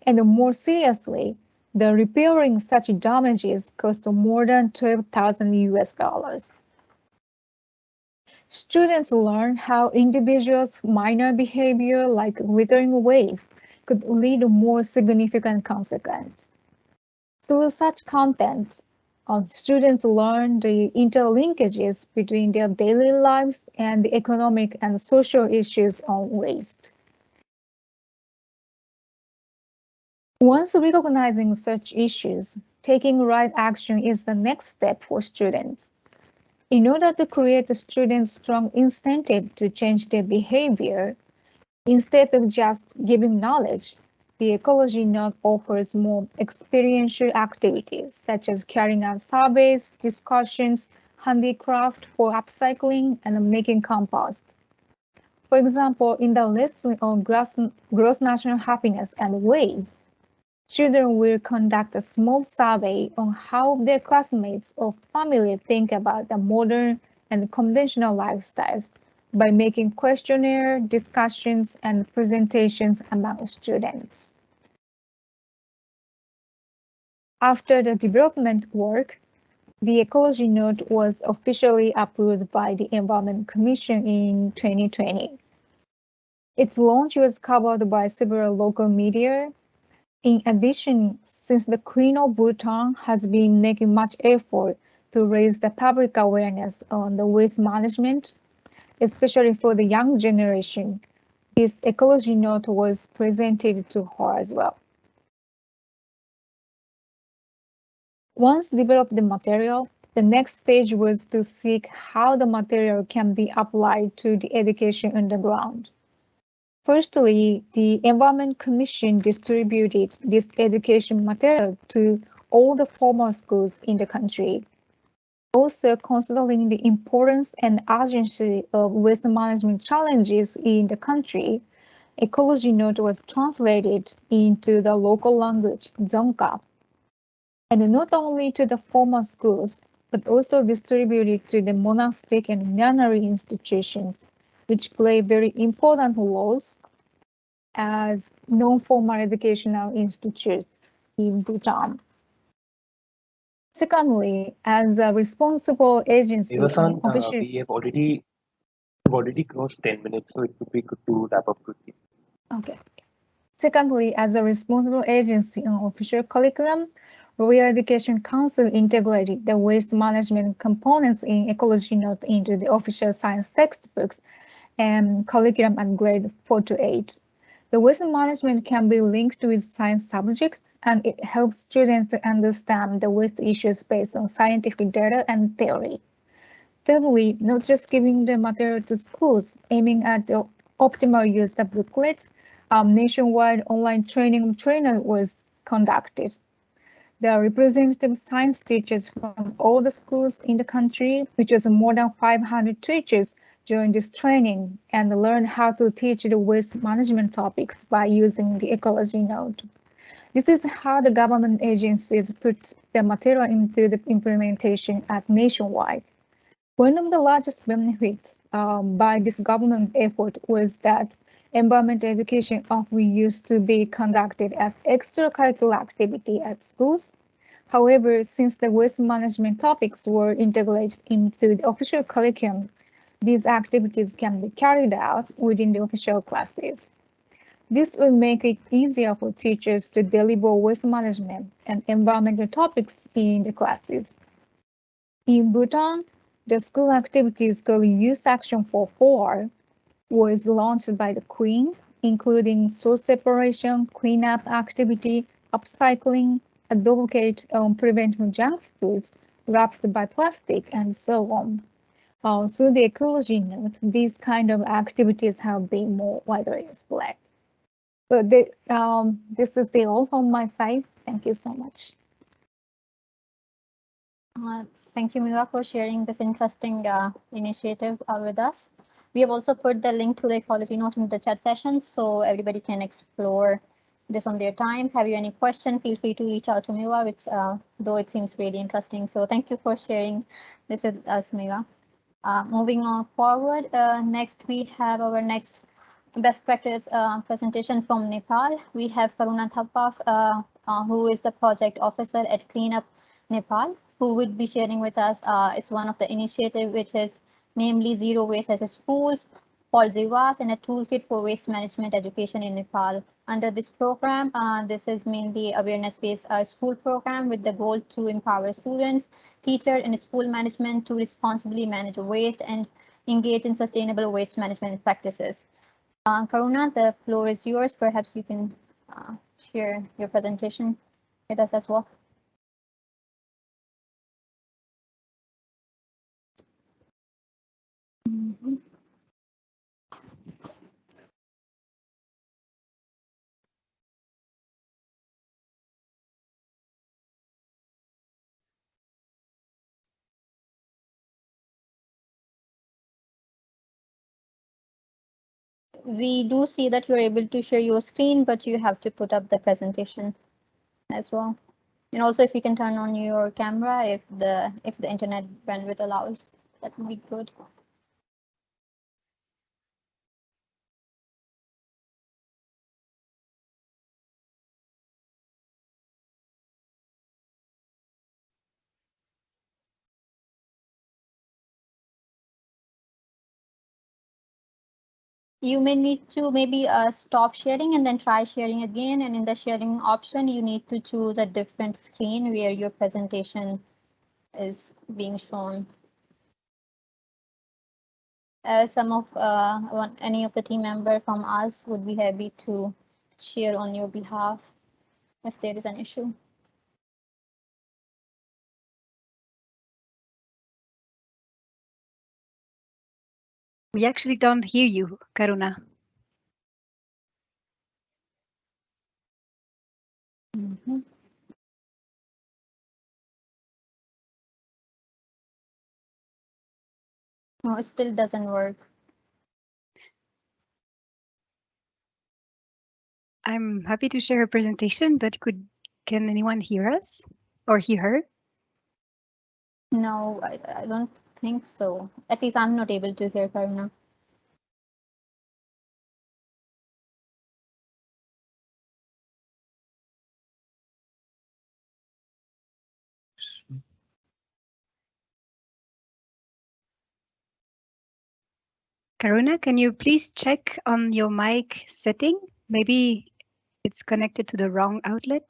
and more seriously, the repairing such damages cost more than 12,000 US dollars. Students learn how individuals' minor behavior like littering waste could lead to more significant consequences. Through such contents, students learn the interlinkages between their daily lives and the economic and social issues on waste. Once recognizing such issues, taking right action is the next step for students. In order to create a student's strong incentive to change their behavior, Instead of just giving knowledge, the ecology note offers more experiential activities such as carrying out surveys, discussions, handicraft for upcycling, and making compost. For example, in the lesson on gross, gross national happiness and ways, children will conduct a small survey on how their classmates or family think about the modern and conventional lifestyles by making questionnaire discussions and presentations among students. After the development work, the ecology note was officially approved by the Environment Commission in 2020. Its launch was covered by several local media. In addition, since the Queen of Bhutan has been making much effort to raise the public awareness on the waste management especially for the young generation. This ecology note was presented to her as well. Once developed the material, the next stage was to seek how the material can be applied to the education on the ground. Firstly, the Environment Commission distributed this education material to all the formal schools in the country also considering the importance and urgency of waste management challenges in the country, Ecology Note was translated into the local language, Dzongkha, and not only to the formal schools, but also distributed to the monastic and nunnery institutions, which play very important roles as non-formal educational institutes in Bhutan. Secondly, as a responsible agency, Miwa-san, uh, we have already already crossed 10 minutes, so it would be good to wrap up quickly. Okay. Secondly, as a responsible agency on official curriculum, Royal Education Council integrated the waste management components in ecology note into the official science textbooks and curriculum at grade 4 to 8. The waste management can be linked with science subjects and it helps students to understand the waste issues based on scientific data and theory. Thirdly, not just giving the material to schools, aiming at the optimal use of booklets, um, nationwide online training trainer was conducted. There are representative science teachers from all the schools in the country, which was more than 500 teachers during this training and learn how to teach the waste management topics by using the ecology note. This is how the government agencies put the material into the implementation at nationwide. One of the largest benefits um, by this government effort was that environmental education often used to be conducted as extracurricular activity at schools. However, since the waste management topics were integrated into the official curriculum, these activities can be carried out within the official classes. This will make it easier for teachers to deliver waste management and environmental topics in the classes. In Bhutan, the school activities called Youth Action for Four was launched by the Queen, including source separation, cleanup activity, upcycling, advocate on preventing junk foods wrapped by plastic, and so on. Uh, through the ecology note, these kind of activities have been more widely spread. But um, this is the all from my side. Thank you so much. Uh, thank you, Miwa, for sharing this interesting uh, initiative uh, with us. We have also put the link to the ecology note in the chat session so everybody can explore this on their time. Have you any question? Feel free to reach out to Miwa, which uh, though it seems really interesting. So thank you for sharing this with us, Miwa. Uh, moving on forward, uh, next we have our next best practice uh, presentation from Nepal. We have Karuna Thapa, uh, uh, who is the project officer at Cleanup Nepal, who would be sharing with us. It's one of the initiative which is namely Zero Waste as a Schools, called ZIWAS, and a toolkit for waste management education in Nepal. Under this program, uh, this is mainly awareness-based uh, school program with the goal to empower students, teachers, and school management to responsibly manage waste and engage in sustainable waste management practices. Uh, Karuna, the floor is yours. Perhaps you can uh, share your presentation with us as well. We do see that you're able to share your screen, but you have to put up the presentation as well. And also if you can turn on your camera if the if the internet bandwidth allows, that would be good. You may need to maybe uh, stop sharing and then try sharing again. And in the sharing option, you need to choose a different screen where your presentation is being shown. Uh, some of uh, one, any of the team member from us would be happy to share on your behalf if there is an issue. We actually don't hear you, Karuna. Mhm. No, it still doesn't work. I'm happy to share a presentation, but could can anyone hear us or hear her? No, I, I don't think so. At least I'm not able to hear Karuna. Karuna, can you please check on your mic setting? Maybe it's connected to the wrong outlet.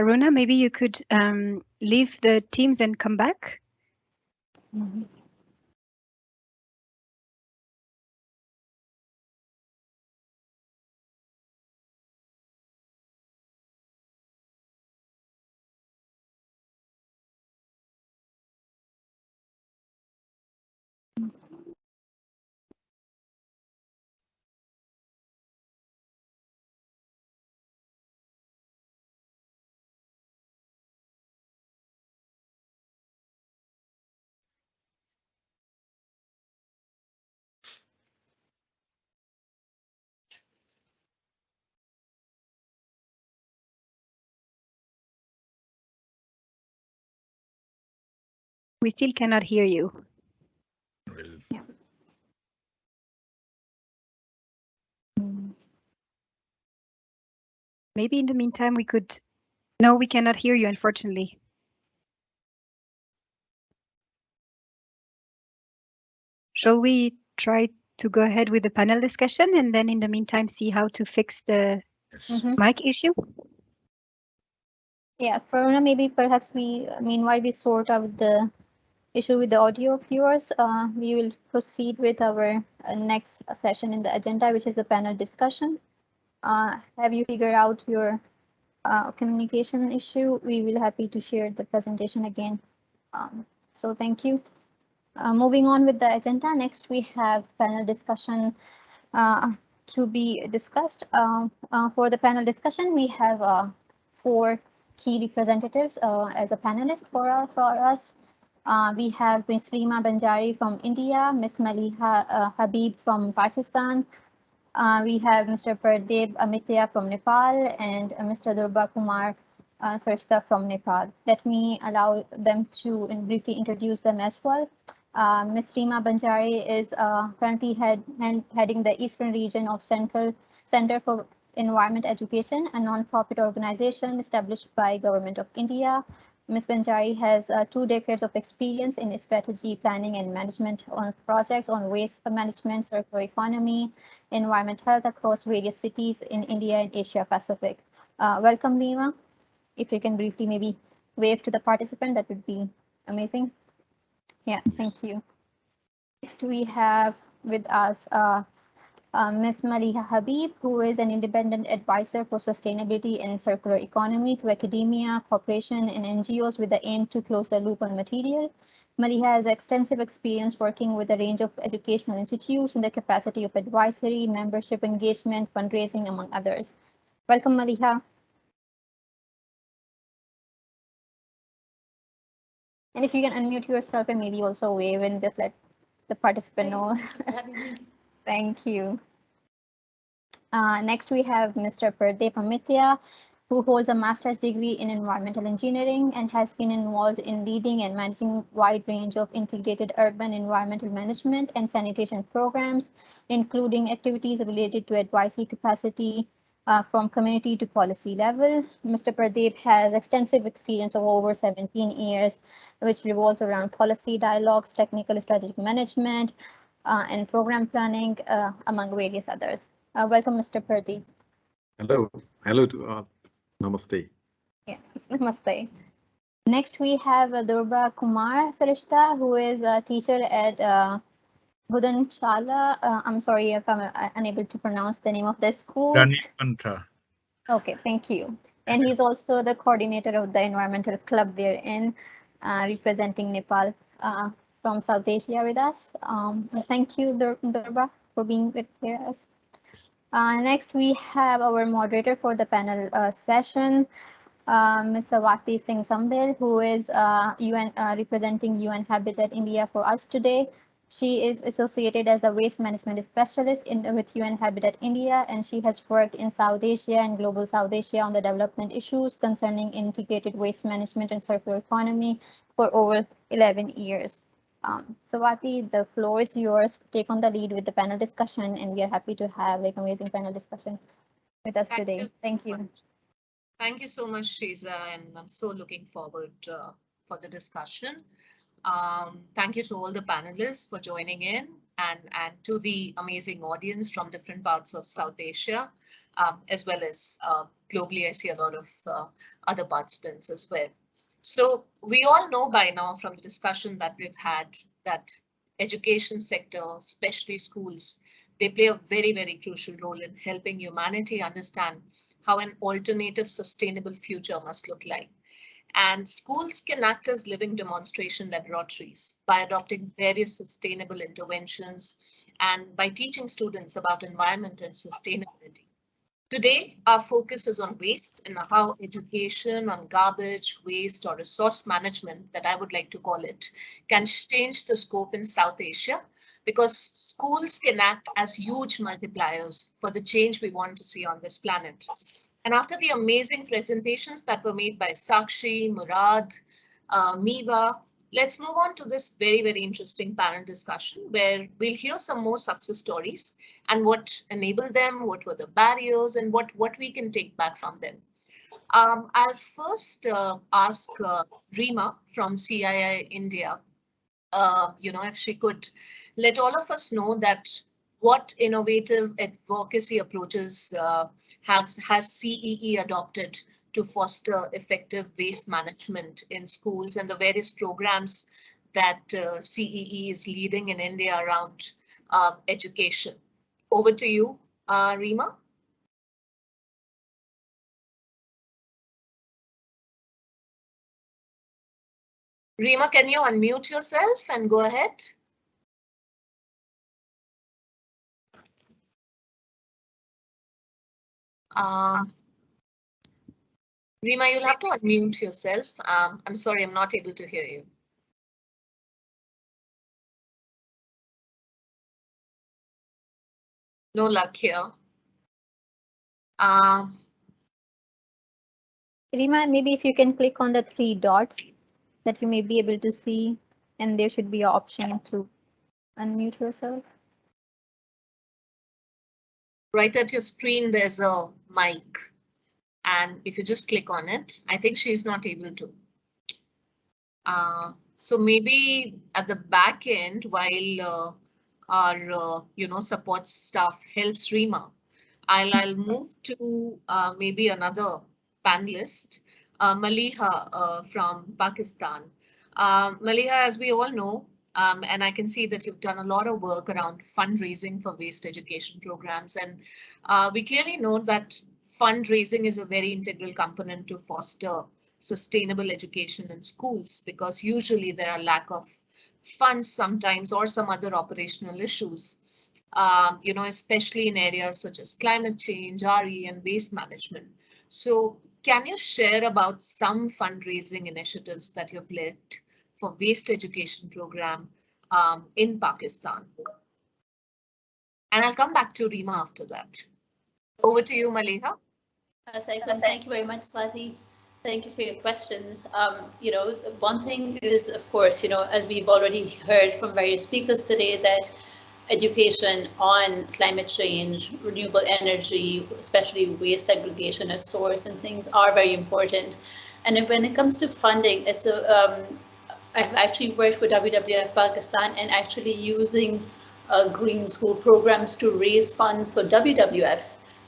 Karuna, maybe you could um, leave the Teams and come back. We still cannot hear you. Maybe in the meantime we could. No, we cannot hear you, unfortunately. Shall we try to go ahead with the panel discussion and then in the meantime see how to fix the Mhm. mic issue? Yeah, Karuna, maybe perhaps we, meanwhile, we sort out the issue with the audio of yours. Uh, we will proceed with our uh, next session in the agenda, which is the panel discussion. Uh, have you figured out your uh, communication issue? We will happy to share the presentation again. Um, so thank you. Uh, moving on with the agenda, next we have panel discussion uh, to be discussed. Um, for the panel discussion, we have four key representatives as a panelist for, for us. Uh, we have Ms. Rima Banjari from India, Ms. Maliha uh, Habib from Pakistan. Uh, we have Mr. Pradeep Amatya from Nepal and uh, Mr. Dhruba Kumar uh, from Nepal. Let me allow them to in- briefly introduce them as well. Uh, Ms. Rima Banjari is uh, currently head, head- heading the Eastern region of Central Center for Environment Education, a non-profit organization established by Government of India. Ms. Banjari has uh, two decades of experience in strategy planning and management on projects on waste management, circular economy, environment health across various cities in India and Asia Pacific. Uh, welcome, Rima. If you can briefly maybe wave to the participant, that would be amazing. Yeah, thank you. Next, we have with us uh, uh, Ms. Maliha Habib, who is an independent advisor for sustainability and circular economy to academia, corporation, and NGOs with the aim to close the loop on material. Maliha has extensive experience working with a range of educational institutes in the capacity of advisory, membership engagement, fundraising, among others. Welcome, Maliha. And if you can unmute yourself and maybe also wave and just let the participant know. Thank you. Uh, next, we have Mr. Pradeep Amatya, who holds a master's degree in environmental engineering and has been involved in leading and managing wide range of integrated urban environmental management and sanitation programs, including activities related to advisory capacity uh, from community to policy level. Mr. Pradeep has extensive experience of over 17 years, which revolves around policy dialogues, technical strategic management, uh, and program planning, uh, among various others. Uh, welcome, Mr. Purdy. Hello, hello to uh, Namaste. Namaste. Next, we have uh, Dhruba Kumar Shrestha, who is a teacher at uh, Budanshala. Uh, I'm sorry if I'm uh, unable to pronounce the name of the school. Rani Okay, thank you. And he's also the coordinator of the environmental club there in uh, representing Nepal uh, from South Asia with us. Um, thank you, Dur- Dhruba, for being with us. Uh, next, we have our moderator for the panel uh, session, uh, Ms. Swati Singh Sambyal, who is uh, UN uh, representing UN Habitat India for us today. She is associated as a waste management specialist in, with UN Habitat India, and she has worked in South Asia and global South Asia on the development issues concerning integrated waste management and circular economy for over 11 years. Um, Swati, the floor is yours. Take on the lead with the panel discussion, and we are happy to have like amazing panel discussion with us Thank today. you so Thank you. much. Thank you so much, Shiza, and I'm so looking forward uh, for the discussion. Um, thank you to all the panelists for joining in. and, and to the amazing audience from different parts of South Asia, um, as well as uh, globally, I see a lot of uh, other participants as well. So we all know by now from the discussion that we've had that education sector, especially schools, they play a very, very crucial role in helping humanity understand how an alternative sustainable future must look like. And schools can act as living demonstration laboratories by adopting various sustainable interventions and by teaching students about environment and sustainability. Today, our focus is on waste and how education on garbage, waste or resource management that I would like to call it can change the scope in South Asia because schools can act as huge multipliers for the change we want to see on this planet. And after the amazing presentations that were made by Sakshi, Murad, uh, Miwa, let's move on to this very, very interesting panel discussion where we'll hear some more success stories and what enabled them, what were the barriers and what, what we can take back from them. Um, I'll first uh, ask uh, from CEE India, uh, you know, if she could let all of us know that what innovative advocacy approaches uh, have, has CEE adopted to foster effective waste management in schools and the various programs that uh, CEE is leading in India around uh, education. Over to you, uh, Rima. Rima, can you unmute yourself and go ahead? Um, Rima, you'll have to unmute yourself. Um, I'm sorry, I'm not able to hear you. No luck here. Um, Rima, maybe if you can click on the three dots that you may be able to see, and there should be an option to unmute yourself. Right at your screen, there's a mic. And if you just click on it, I think she's not able to. Uh, so maybe at the back end, while uh, our uh, you know support staff helps Rima, I'll I'll move to uh, maybe another panelist, uh, Maliha uh, from Pakistan. Maliha, as we all know, um, and I can see that you've done a lot of work around fundraising for waste education programs. And uh, we clearly know that fundraising is a very integral component to foster sustainable education in schools because usually there are lack of funds sometimes or some other operational issues, um, you know, especially in areas such as climate change, RE and waste management. So can you share about some fundraising initiatives that you've led for waste education program um, in Pakistan. And I'll come back to Rima after that. Over to you, Maliha. Thank you very much, Swati. Thank you for your questions. Um, you know, one thing is, of course, you know, as we've already heard from various speakers today, that education on climate change, renewable energy, especially waste segregation at source and things are very important. And when it comes to funding, it's a um, I've actually worked with WWF Pakistan and actually using uh, green school programs to raise funds for WWF,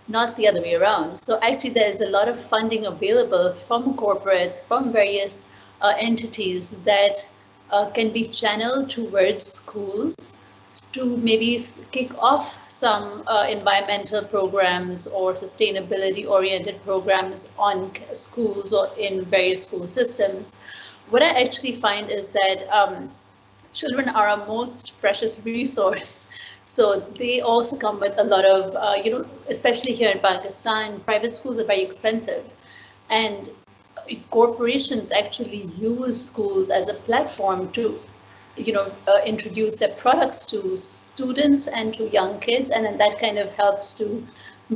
not the other way around. So actually there's a lot of funding available from corporates, from various uh, entities that uh, can be channeled towards schools to maybe kick off some uh, environmental programs or sustainability oriented programs on schools or in various school systems what I actually find is that um, children are our most precious resource. So they also come with a lot of, uh, you know, especially here in Pakistan, private schools are very expensive. And corporations actually use schools as a platform to, you know, uh, introduce their products to students and to young kids. And then that kind of helps to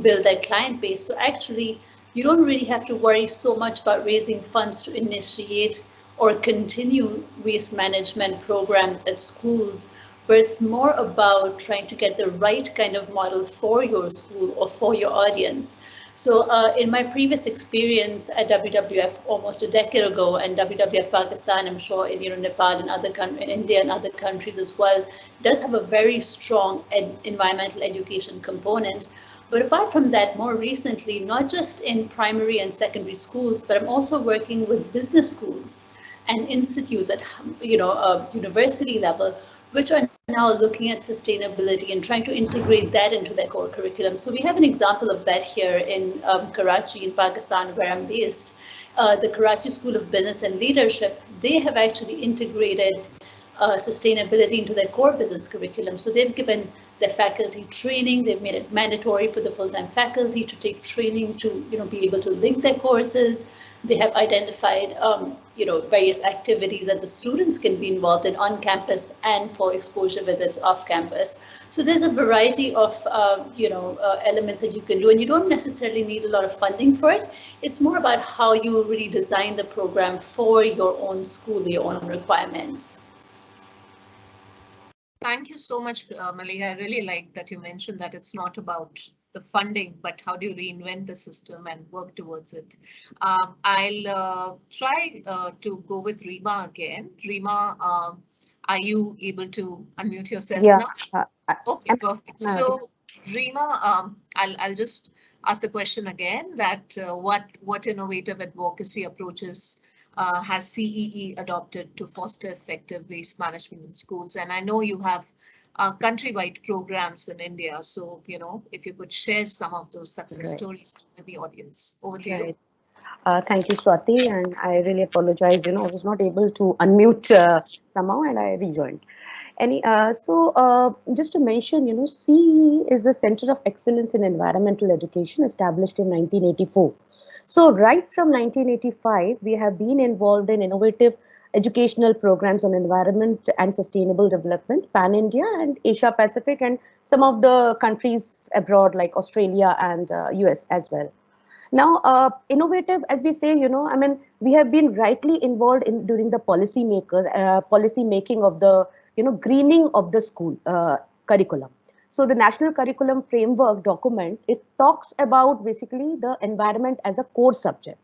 build their client base. So actually, you don't really have to worry so much about raising funds to initiate or continue waste management programs at schools where it's more about trying to get the right kind of model for your school or for your audience. So uh, in my previous experience at WWF almost a decade ago and WWF Pakistan, I'm sure in you know, Nepal and other countries, in India and other countries as well, does have a very strong ed environmental education component. But apart from that, more recently, not just in primary and secondary schools, but I'm also working with business schools and institutes at you know a university level, which are now looking at sustainability and trying to integrate that into their core curriculum. So we have an example of that here in um, Karachi in Pakistan, where I'm based. Uh, the Karachi School of Business and Leadership, they have actually integrated uh, sustainability into their core business curriculum. So they've given their faculty training, they've made it mandatory for the full-time faculty to take training to you know, be able to link their courses. They have identified um, you know, various activities that the students can be involved in on campus and for exposure visits off campus. So there's a variety of, uh, you know, uh, elements that you can do and you don't necessarily need a lot of funding for it. It's more about how you really design the program for your own school, your own requirements. Thank you so much, uh, Maliha. I really like that you mentioned that it's not about the funding, but how do you reinvent the system and work towards it? Um, I'll uh, try uh, to go with Rima again. Rima, um, are you able to unmute yourself yeah, now? Uh, okay, perfect. So Rima, um, I'll, I'll just ask the question again that uh, what, what innovative advocacy approaches uh, has CEE adopted to foster effective waste management in schools? And I know you have uh, countrywide programs in India. So, you know, if you could share some of those success right. stories with the audience. Over to right. you. Uh, thank you, Swati, and I really apologize. You know, I was not able to unmute uh, somehow, and I rejoined. Any, uh, so uh, just to mention, you know, CE is a Center of Excellence in Environmental Education established in 1984. So right from 1985, we have been involved in innovative educational programs on environment and sustainable development, pan-India and Asia Pacific and some of the countries abroad like Australia and uh, US as well. Now, uh, innovative, as we say, you know, I mean, we have been rightly involved in during the policy makers, uh, policy making of the, you know, greening of the school uh, curriculum. So the National Curriculum Framework document, it talks about basically the environment as a core subject.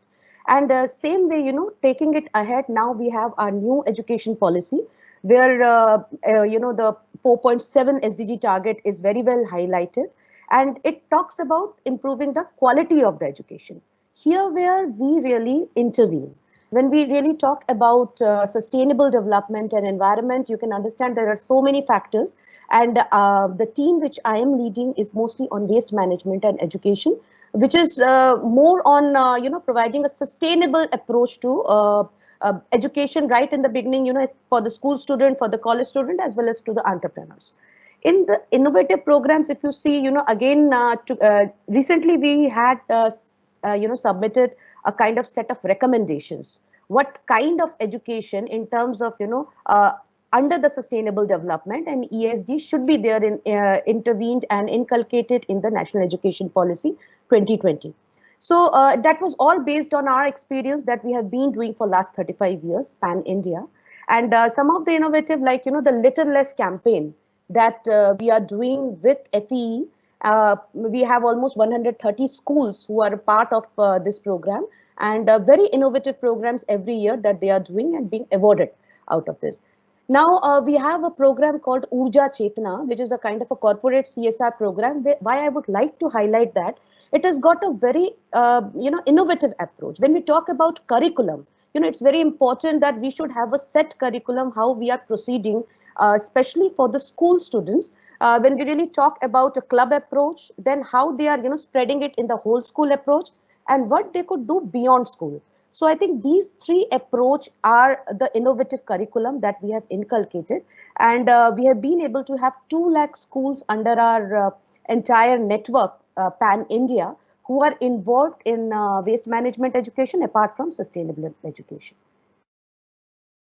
And uh, same way, you know, taking it ahead, now we have our new education policy where, uh, uh, you know, the 4.7 SDG target is very well highlighted. And it talks about improving the quality of the education. Here where we really intervene. When we really talk about uh, sustainable development and environment, you can understand there are so many factors. And uh, the team which I am leading is mostly on waste management and education which is uh, more on uh, you know providing a sustainable approach to uh, uh, education right in the beginning you know for the school student for the college student as well as to the entrepreneurs. In the innovative programs if you see you know again uh, to, uh, recently we had you know submitted a kind of set of recommendations. What kind of education in terms of you know under the sustainable development and ESG should be there in uh, intervened and inculcated in the national education policy 2020. So uh, that was all based on our experience that we have been doing for last 35 years, pan India. And uh, some of the innovative, like, you know, the Litter Less campaign that uh, we are doing with FEE. Uh, we have almost 130 schools who are part of uh, this program and very innovative programs every year that they are doing and being awarded out of this. Now uh, we have a program called Urja Chetna, which is a kind of a corporate CSR program. Why I would like to highlight that it has got a very uh, you know innovative approach. When we talk about curriculum, you know it's very important that we should have a set curriculum how we are proceeding, uh, especially for the school students. Uh, when we really talk about a club approach, then how they are you know spreading it in the whole school approach, and what they could do beyond school. So I think these three approach are the innovative curriculum that we have inculcated. And uh, we have been able to have 2 lakh schools under our uh, entire network, Pan India, who are involved in uh, waste management education apart from sustainable education.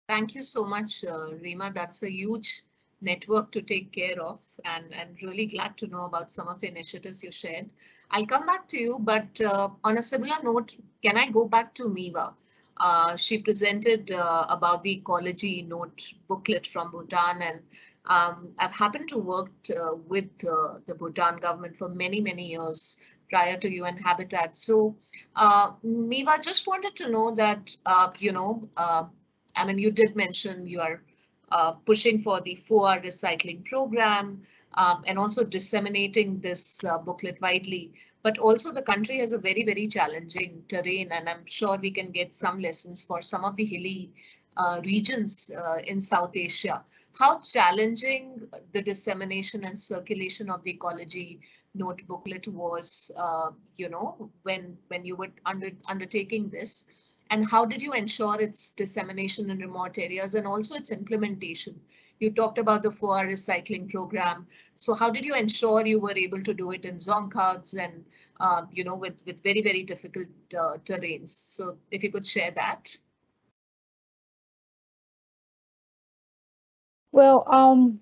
Thank you so much, uh, Rima. That's a huge network to take care of and, and really glad to know about some of the initiatives you shared. I'll come back to you, but uh, on a similar note, can I go back to Miwa? Uh, she presented uh, about the ecology note booklet from Bhutan and um, I've happened to work uh, with uh, the Bhutan government for many, many years prior to UN Habitat. So uh, Miwa just wanted to know that, uh, you know, uh, I mean, you did mention you are uh, pushing for the 4R recycling program um, and also disseminating this booklet widely. But also the country has a very, very challenging terrain, and I'm sure we can get some lessons for some of the hilly uh, regions uh, in South Asia. How challenging the dissemination and circulation of the ecology note booklet was, uh, you know, when when you were under, undertaking this, and how did you ensure its dissemination in remote areas and also its implementation? You talked about the 4R recycling program. So how did you ensure you were able to do it in Dzongkhags and, uh, you know, with, with very, very difficult uh, terrains? So if you could share that. Well, um,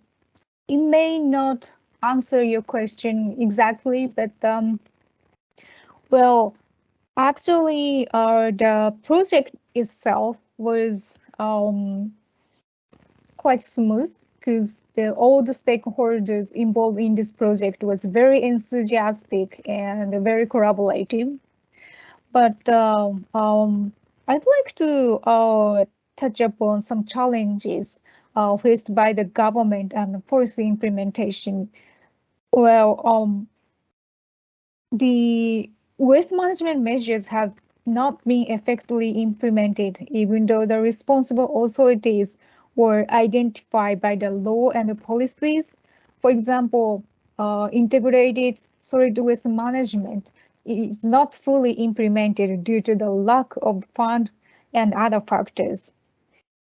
it may not answer your question exactly, but um, well, actually, uh, the project itself was um, quite smooth because the, all the stakeholders involved in this project was very enthusiastic and very collaborative. But uh, um, I'd like to uh, touch upon some challenges uh, faced by the government and the policy implementation. Well, um, the waste management measures have not been effectively implemented, even though the responsible authorities were identified by the law and the policies. For example, uh, integrated solid waste management is not fully implemented due to the lack of fund and other factors.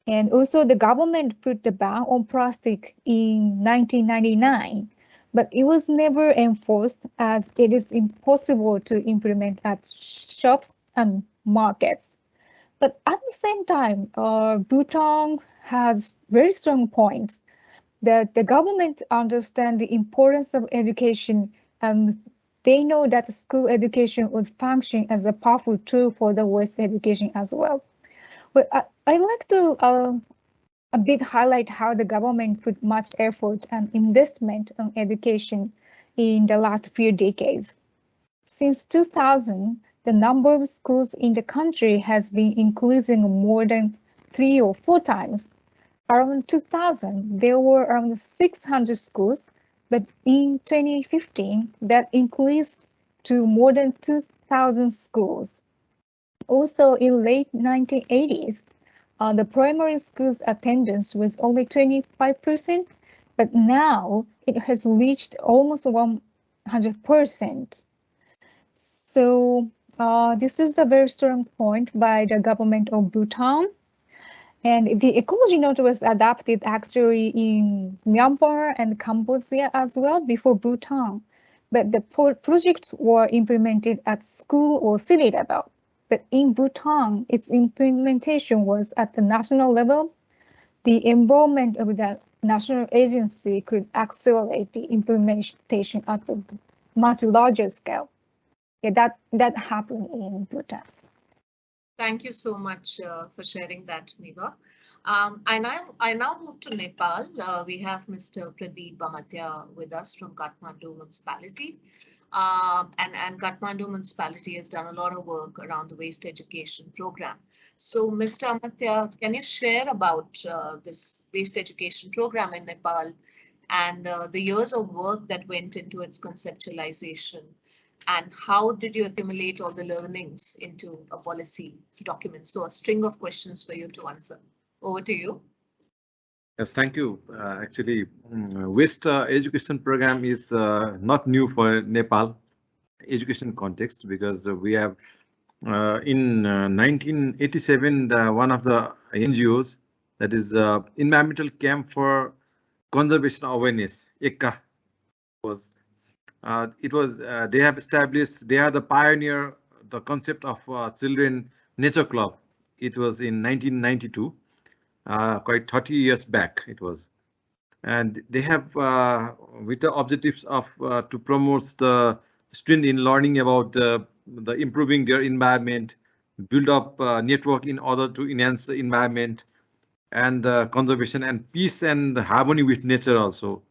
And also the government put the ban on plastic in 1999, but it was never enforced as it is impossible to implement at shops and markets. But at the same time, uh, Bhutan has very strong points that the government understand the importance of education and they know that school education would function as a powerful tool for the waste education as well. But I, I'd like to uh, a bit highlight how the government put much effort and investment on education in the last few decades. Since 2000, the number of schools in the country has been increasing more than three or four times. Around 2000, there were around 600 schools, but in 2015, that increased to more than 2,000 schools. Also, in late 1980s, uh, the primary school's attendance was only 25%, but now it has reached almost 100%. So uh, this is a very strong point by the government of Bhutan. And the ecology note was adopted actually in Myanmar and Cambodia as well before Bhutan. But the pro projects were implemented at school or city level. But in Bhutan, its implementation was at the national level. The involvement of the national agency could accelerate the implementation at a much larger scale. Yeah, that, that happened in Bhutan. Thank you so much uh, for sharing that, Miwa. Um, I now I now move to Nepal. Uh, we have Mr. Pradeep Amatya with us from Kathmandu municipality. Um, and, and Kathmandu municipality has done a lot of work around the waste education program. So Mr. Amatya, can you share about uh, this waste education program in Nepal and uh, the years of work that went into its conceptualization and how did you accumulate all the learnings into a policy document? So a string of questions for you to answer. Over to you. Yes, thank you. Uh, actually, um, waste uh, education program is uh, not new for Nepal education context because we have uh, in 1987 uh, the, one of the NGOs that is uh, environmental camp for conservation awareness ECCA was it was they have established they are the pioneer the concept of children nature club it was in 1992 uh, quite 30 years back it was and they have uh, with the objectives of uh, to promote the student in learning about the improving their environment build up network in order to enhance the environment and conservation and peace and harmony with nature also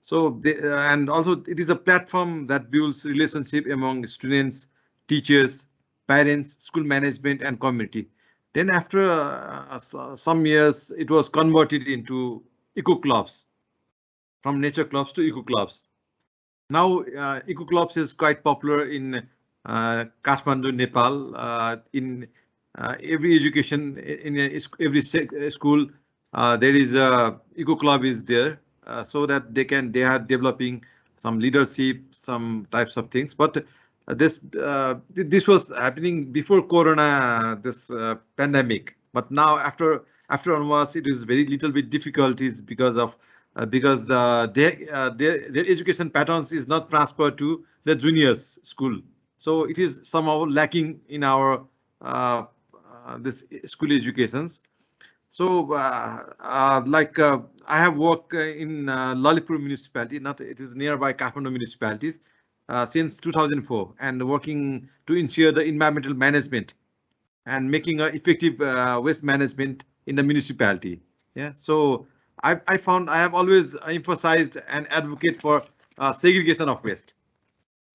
So they, uh, and also it is a platform that builds relationship among students, teachers, parents, school management and community. Then after uh, some years, it was converted into eco clubs from nature clubs to eco clubs. Now uh, eco clubs is quite popular in uh, Kathmandu, Nepal. Uh, in uh, every education in every school, uh, there is a eco club is there uh, so that they can they are developing some leadership, some types of things. But uh, this uh, this was happening before Corona, this pandemic. But now after after onwards, it is very little bit difficulties because of uh, because uh, their, uh, their their education patterns is not transferred to the juniors school. So it is somehow lacking in our this school educations. So like I have worked in uh, Lalitpur municipality, not it is nearby Kathmandu municipalities uh, since 2004 and working to ensure the environmental management and making a effective uh, waste management in the municipality. Yeah, so I, I found I have always emphasized and advocate for uh, segregation of waste.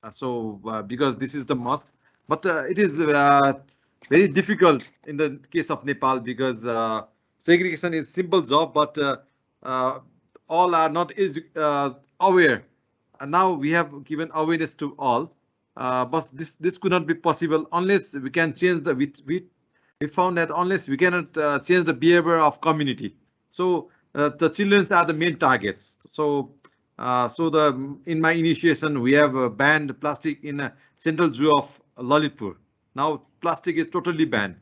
Uh, so uh, because this is the must, but it is very difficult in the case of Nepal because segregation is simple job, but uh, all are not uh, aware. Now we have given awareness to all, uh, but this this could not be possible unless we can change the we we, we found that unless we cannot change the behavior of community. So the children are the main targets. So uh, so the in my initiation we have uh, banned plastic in a central zoo of Lalitpur. Now plastic is totally banned.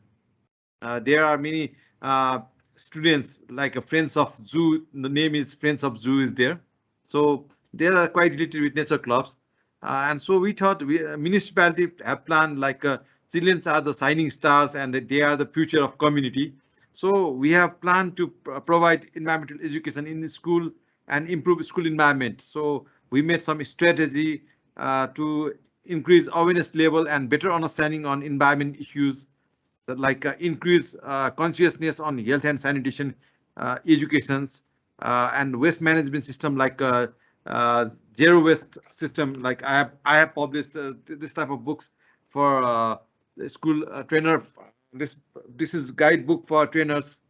Uh, there are many students like a friends of zoo the name is friends of zoo is there so they are quite related with nature clubs uh, and so we thought we uh, municipality have planned like uh, children are the shining stars and they are the future of community. So we have planned to provide environmental education in the school and improve school environment. So we made some strategy uh, to increase awareness level and better understanding on environment issues that like uh, increase uh, consciousness on health and sanitation uh, educations and waste management system like zero waste system. Like I have I have published this type of books for school trainer. This this is guidebook for trainers.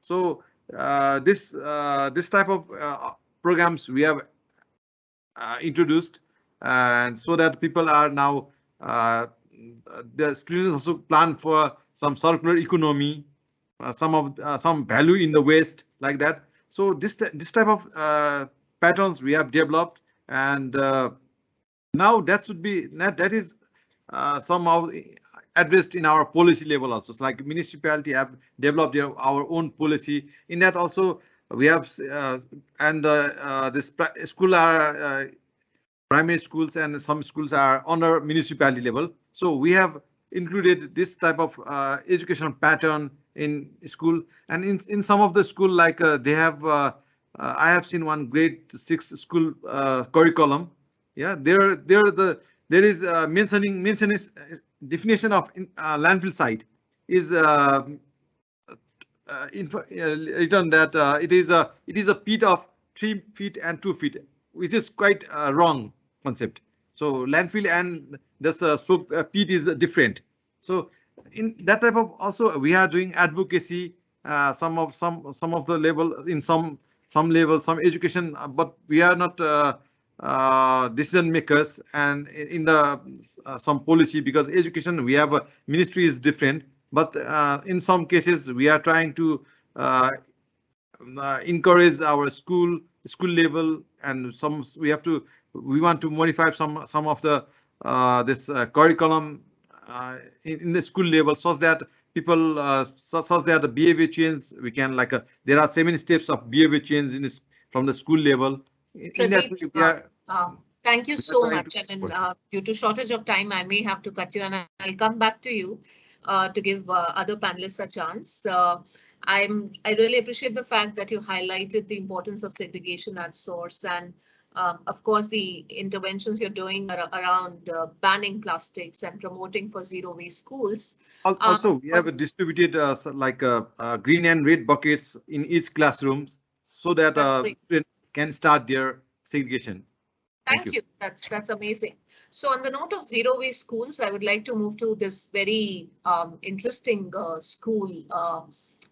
So this this type of programs we have uh, introduced and so that people are now uh, the students also plan for some circular economy, uh, some of uh, some value in the waste like that. So this this type of uh, patterns we have developed, and uh, now that should be that that is uh, somehow addressed in our policy level also. It's like municipality have developed their, our own policy. In that also we have uh, and this school are primary schools and some schools are under municipality level. So we have included this type of uh, education pattern in school and in in some of the school like uh, they have uh, uh I have seen one grade six school uh, curriculum. Yeah, there there the there is uh, mentioning mentioning definition of in, landfill site is in, written that it is a it is a pit of three feet and two feet, which is quite wrong concept. So landfill and this uh, so uh, peat is different. So in that type of also we are doing advocacy. Uh, some of some some of the level in some some level some education, uh, but we are not uh, uh, decision makers and in the uh, some policy because education we have a ministry is different. But uh, in some cases we are trying to uh, encourage our school school level and some we have to we want to modify some some of the this curriculum in, in, the school level such that people such, such that the behavior change we can like there are seven steps of behavior change in this from the school level. In that we are, um, Thank you so much. And uh, due to shortage of time, I may have to cut you and I'll come back to you uh, to give uh, other panelists a chance. I'm I really appreciate the fact that you highlighted the importance of segregation at source and um, of course, the interventions you're doing are around uh, banning plastics and promoting for zero waste schools. Also, um, we have distributed uh, like uh, uh, green and red buckets in each classrooms so that uh, students can start their segregation. Thank, Thank you. you. That's that's amazing. So on the note of zero waste schools, I would like to move to this very um, interesting uh, school.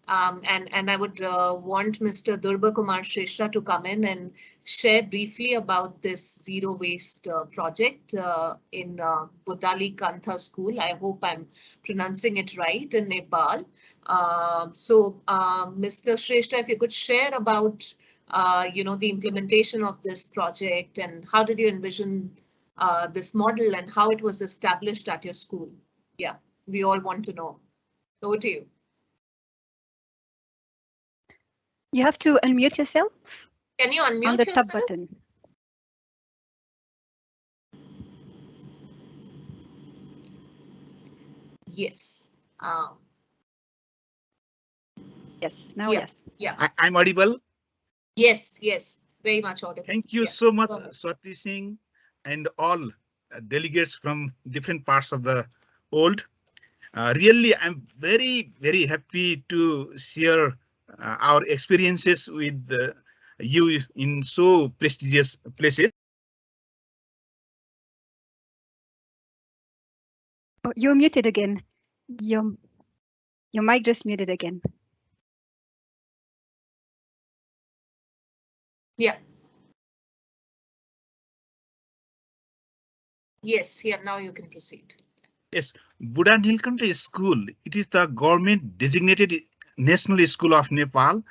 Um, and, and I would uh, want Mr. Dhruba Kumar Shrestha to come in and share briefly about this zero waste uh, project uh, in uh, Budali Kantha school. I hope I'm pronouncing it right in Nepal. Uh, so Mr. Shrestha, if you could share about uh, you know, the implementation of this project and how did you envision uh, this model and how it was established at your school? Yeah, we all want to know. Over to you. You have to unmute yourself. Can you unmute on the yourself? top button? Yes. Um, yes, now yeah, yes. Yeah. I, I'm audible. Yes, yes, very much audible. Thank you yeah. so much, Swati Singh, and all delegates from different parts of the world. Uh, really, I'm very, very happy to share uh, our experiences with uh, you in so prestigious places. Oh, you're muted again. Your, your mic just muted again. Yeah. Yes, yeah, now you can proceed. Yes, Budhanilkantha School. It is the government designated national school of Nepal,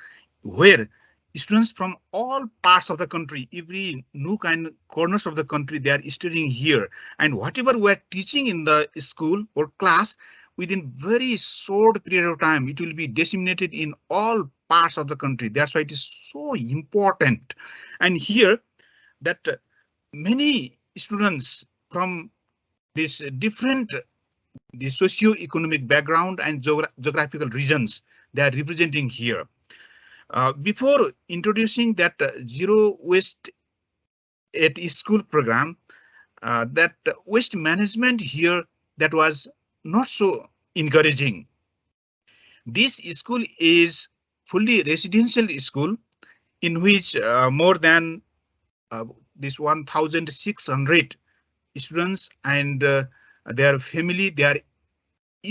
where students from all parts of the country, every nook and corners of the country, they are studying here. And whatever we are teaching in the school or class, within very short period of time, it will be disseminated in all parts of the country. That's why it is so important. And here that uh, many students from this different the socio-economic background and geogra geographical regions they are representing here. Uh, before introducing that uh, zero waste at school program, uh, that waste management here that was not so encouraging. This school is fully residential school in which uh, more than uh, this 1,600 students and uh, their family they are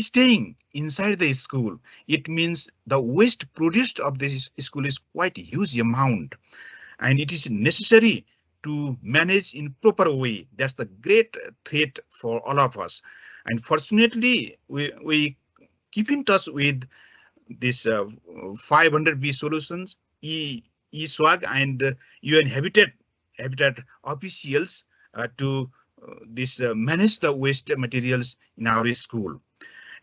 staying inside the school. It means the waste produced of this school is quite huge amount and it is necessary to manage in proper way. That's the great threat for all of us. And fortunately, we, we keep in touch with this uh, 500B solutions, e, eSWAG and uh, UN Habitat Habitat officials uh, to uh, this uh, manage the waste materials in our school.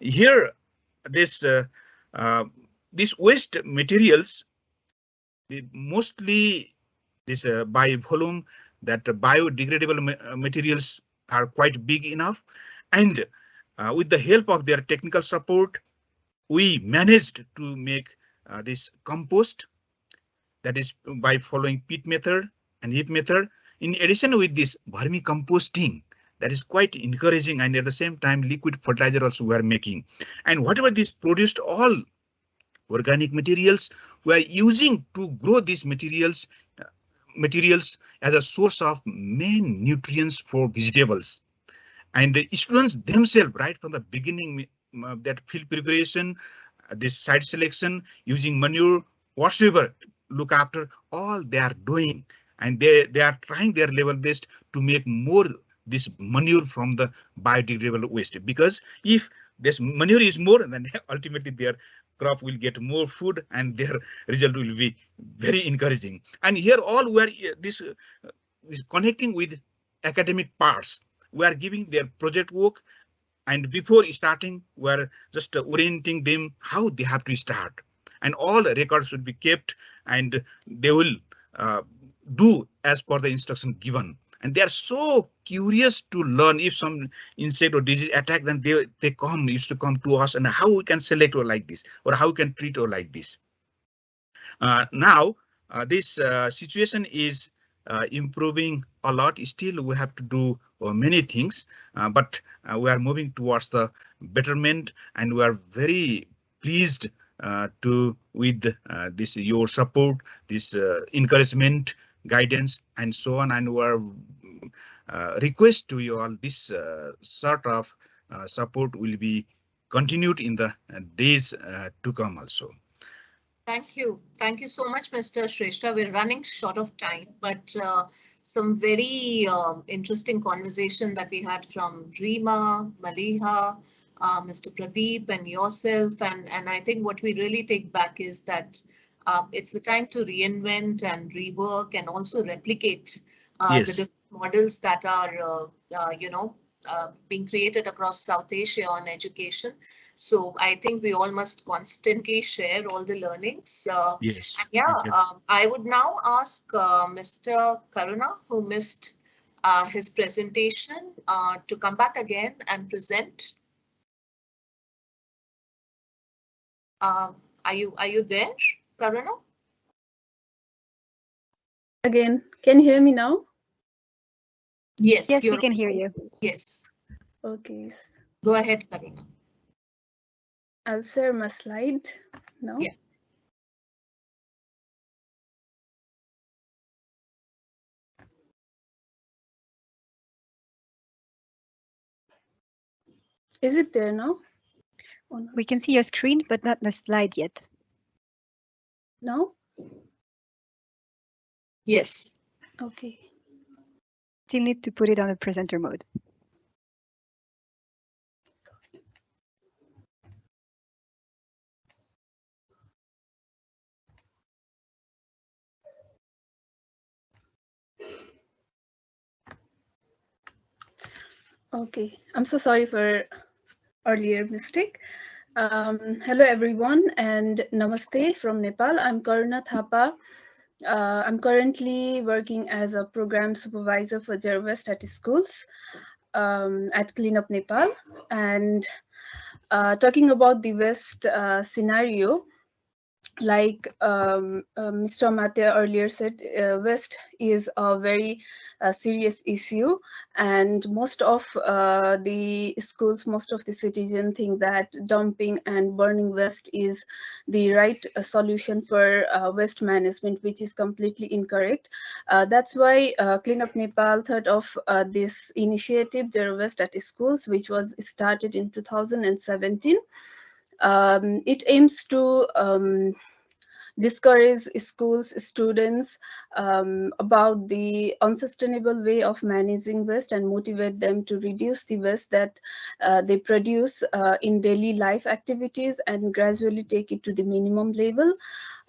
Here, this uh, this waste materials, mostly this by volume that biodegradable ma materials are quite big enough, and with the help of their technical support, we managed to make uh, this compost that is by following pit method and heap method. In addition with this vermicomposting, that is quite encouraging and at the same time liquid fertilizer also we are making. And whatever this produced all organic materials we are using to grow these materials uh, materials as a source of main nutrients for vegetables. And the students themselves right from the beginning uh, that field preparation, uh, this site selection, using manure, whatsoever, look after all they are doing. And they, they are trying their level best to make more this manure from the biodegradable waste. Because if this manure is more, then ultimately their crop will get more food and their result will be very encouraging. And here all we are this, uh, this connecting with academic parts. We are giving their project work and before starting we're just orienting them how they have to start and all records should be kept and they will uh, do as per the instruction given and they are so curious to learn if some insect or disease attack then they they come used to come to us and how we can select or like this or how we can treat or like this uh, now uh, this uh, situation is uh, improving a lot. Still, we have to do uh, many things, uh, but we are moving towards the betterment, and we are very pleased to with this your support, this encouragement guidance and so on. And our uh, request to you all, this uh, sort of uh, support will be continued in the days to come also. Thank you. Thank you so much, Mr. Shrestha. We're running short of time, but uh, some very uh, interesting conversation that we had from Rima, Maliha, uh, Mr. Pradeep and yourself. And, and I think what we really take back is that uh, it's the time to reinvent and rework and also replicate uh, yes. the different models that are, uh, uh, you know, being created across South Asia on education. So I think we all must constantly share all the learnings. Uh, yes. yeah, um, I would now ask uh, Mr. Karuna, who missed uh, his presentation, to come back again and present. are you are you there, Karuna? Again, can you hear me now? Yes. Yes, we can hear you. Yes. Okay. Go ahead, Karuna. I'll share my slide now. Yeah. Is it there now? We can see your screen, but not the slide yet. No? Yes. Okay. Still need to put it on a presenter mode. Okay, I'm so sorry for earlier mistake. Um, hello everyone and namaste from Nepal. I'm Karuna Thapa. Uh, I'm currently working as a program supervisor for Waste at schools um, at Cleanup Nepal. And uh, talking about the waste uh, scenario, like um, uh, Mr. Amatya earlier said, uh, waste is a very uh, serious issue and most of uh, the schools, most of the citizens think that dumping and burning waste is the right uh, solution for uh, waste management, which is completely incorrect. that's why Clean Up Nepal thought of this initiative, Zero Waste at Schools, which was started in 2017. Um, it aims to um, discourage schools students um, about the unsustainable way of managing waste and motivate them to reduce the waste that uh, they produce uh, in daily life activities and gradually take it to the minimum level.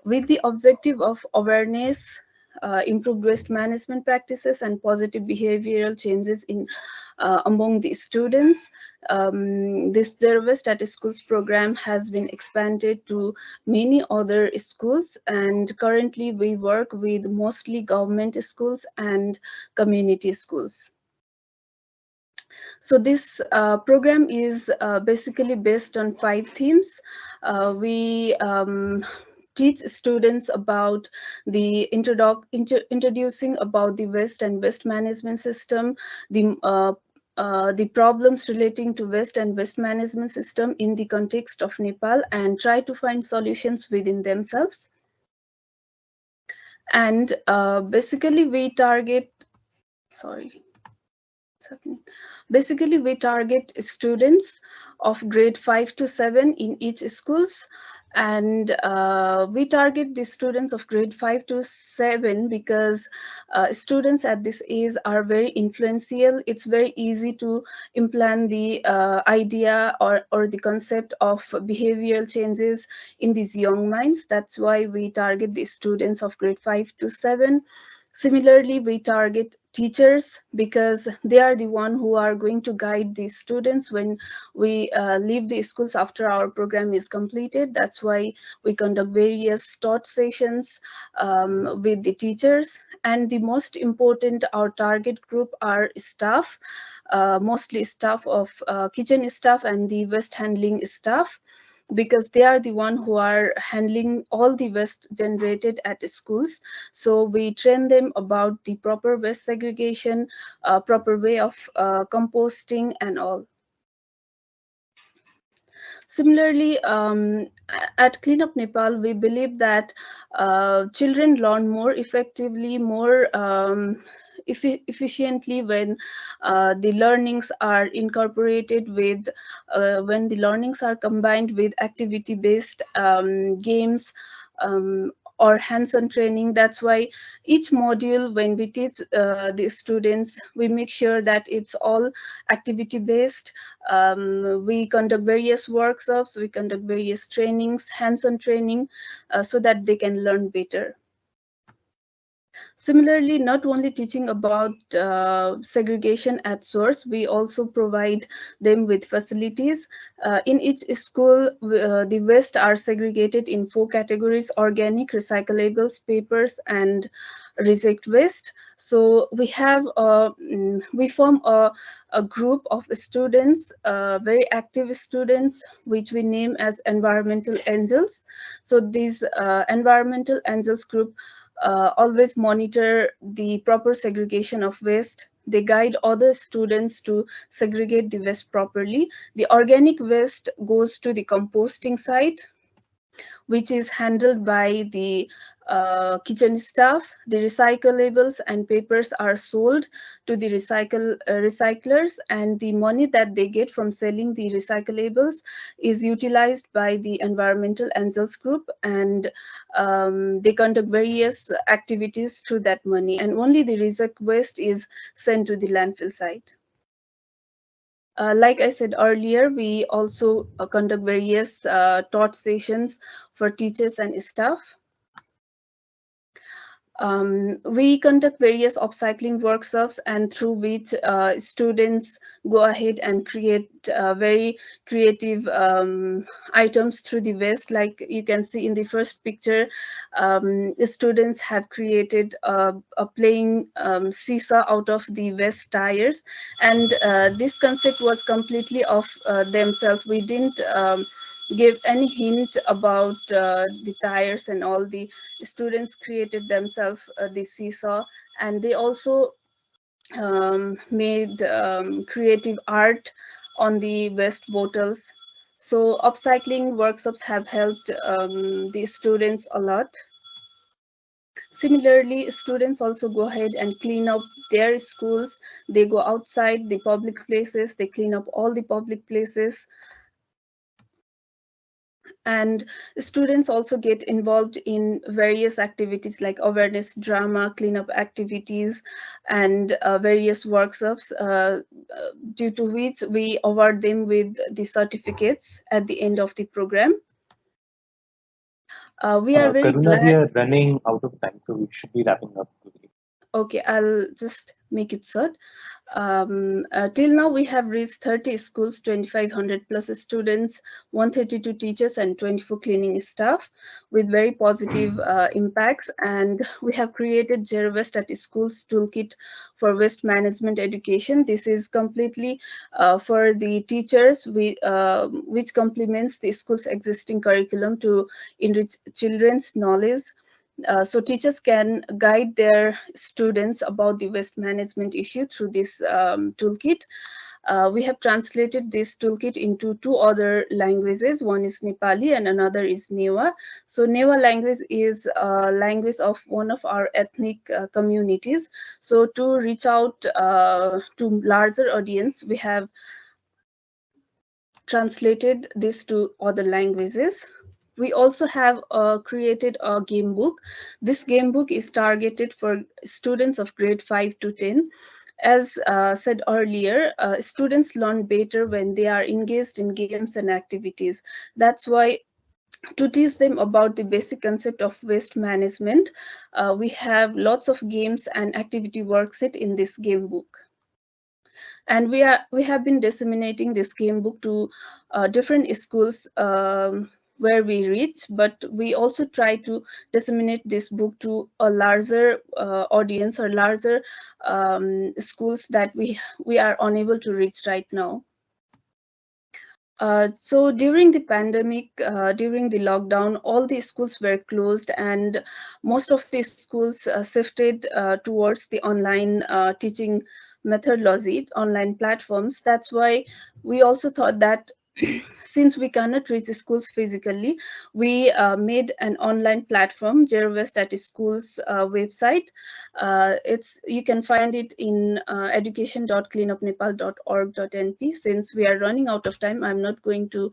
With the objective of awareness uh, improved waste management practices and positive behavioral changes in uh, among the students. Um, this Zero Waste at Schools program has been expanded to many other schools and currently we work with mostly government schools and community schools. So this uh, program is uh, basically based on five themes. Uh, we um, teach students about the inter introducing about the waste and waste management system, the uh, uh, the problems relating to waste and waste management system in the context of Nepal and try to find solutions within themselves. And uh, basically we target, sorry? Basically we target students of grade 5 to 7 in each schools and uh, we target the students of grade 5 to 7 because uh, students at this age are very influential. It's very easy to implant the uh, idea or or the concept of behavioral changes in these young minds. That's why we target the students of grade 5 to 7 Similarly, we target teachers because they are the one who are going to guide the students when we uh, leave the schools after our program is completed. That's why we conduct various taught sessions um, with the teachers. And the most important, our target group are staff, uh, mostly staff of uh, kitchen staff and the waste handling staff because they are the one who are handling all the waste generated at schools. So we train them about the proper waste segregation, uh, proper way of uh, composting and all. Similarly, um, at Cleanup Nepal, we believe that uh, children learn more effectively, more um, efficiently when uh, the learnings are incorporated with, uh, when the learnings are combined with activity-based um, games um, or hands-on training. That's why each module, when we teach uh, the students, we make sure that it's all activity-based. Um, we conduct various workshops, we conduct various trainings, hands-on training, uh, so that they can learn better. Similarly, not only teaching about uh, segregation at source, we also provide them with facilities. Uh, in each school, uh, the waste are segregated in four categories, organic, recyclables, papers, and reject waste. So we have, uh, mm, we form a, a group of students, uh, very active students, which we name as environmental angels. So these uh, environmental angels group uh, always monitor the proper segregation of waste. They guide other students to segregate the waste properly. The organic waste goes to the composting site, which is handled by the uh, kitchen staff. The recyclables and papers are sold to the recycle uh, recyclers and the money that they get from selling the recyclables is utilized by the environmental angels group and um, they conduct various activities through that money and only the reject waste is sent to the landfill site. Uh, like I said earlier, we also uh, conduct various uh, taught sessions for teachers and staff. Um, we conduct various upcycling workshops and through which uh, students go ahead and create uh, very creative um, items through the waste. Like you can see in the first picture, um, students have created a, a playing um, seesaw out of the waste tires. And uh, this concept was completely of uh, themselves. We didn't um, give any hint about uh, the tires and all the students created themselves uh, the seesaw. And they also um, made um, creative art on the waste bottles. So upcycling workshops have helped um, the students a lot. Similarly, students also go ahead and clean up their schools. They go outside the public places, they clean up all the public places and students also get involved in various activities like awareness drama cleanup activities and uh, various workshops uh, due to which we award them with the certificates at the end of the program uh, we are uh, very Karuna, glad we are running out of time so we should be wrapping up quickly. okay i'll just make it short um, uh, till now, we have reached 30 schools, 2,500 plus students, 132 teachers, and 24 cleaning staff with very positive uh, impacts. And we have created Zero Waste at Schools Toolkit for Waste Management Education. This is completely uh, for the teachers, we, um, which complements the school's existing curriculum to enrich children's knowledge uh, so teachers can guide their students about the waste management issue through this um, toolkit. Uh, we have translated this toolkit into two other languages. One is Nepali and another is Newa. So Newa language is a language of one of our ethnic uh, communities. So to reach out uh, to larger audience, we have translated this to other languages we also have uh, created a game book. This game book is targeted for students of grade 5 to 10. As uh, said earlier, uh, students learn better when they are engaged in games and activities. That's why to teach them about the basic concept of waste management, uh, we have lots of games and activity worksheet in this game book and we are we have been disseminating this game book to uh, different schools um, where we reach, but we also try to disseminate this book to a larger uh, audience or larger um, schools that we, we are unable to reach right now. Uh, so during the pandemic, uh, during the lockdown, all the schools were closed and most of the schools uh, shifted uh, towards the online uh, teaching methodology, online platforms. That's why we also thought that since we cannot reach the schools physically, we uh, made an online platform, Waste at Schools uh, website. Uh, it's you can find it in uh, education.cleanupnepal.org.np. Since we are running out of time, I'm not going to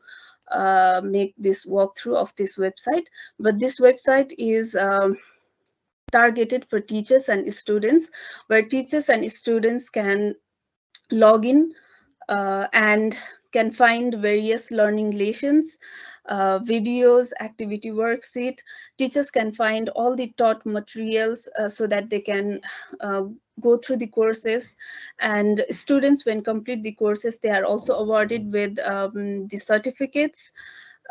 uh, make this walkthrough of this website, but this website is um, targeted for teachers and students, where teachers and students can log in uh, and can find various learning lessons, uh, videos, activity worksheet. Teachers can find all the taught materials uh, so that they can uh, go through the courses. And students, when complete the courses, they are also awarded with um, the certificates.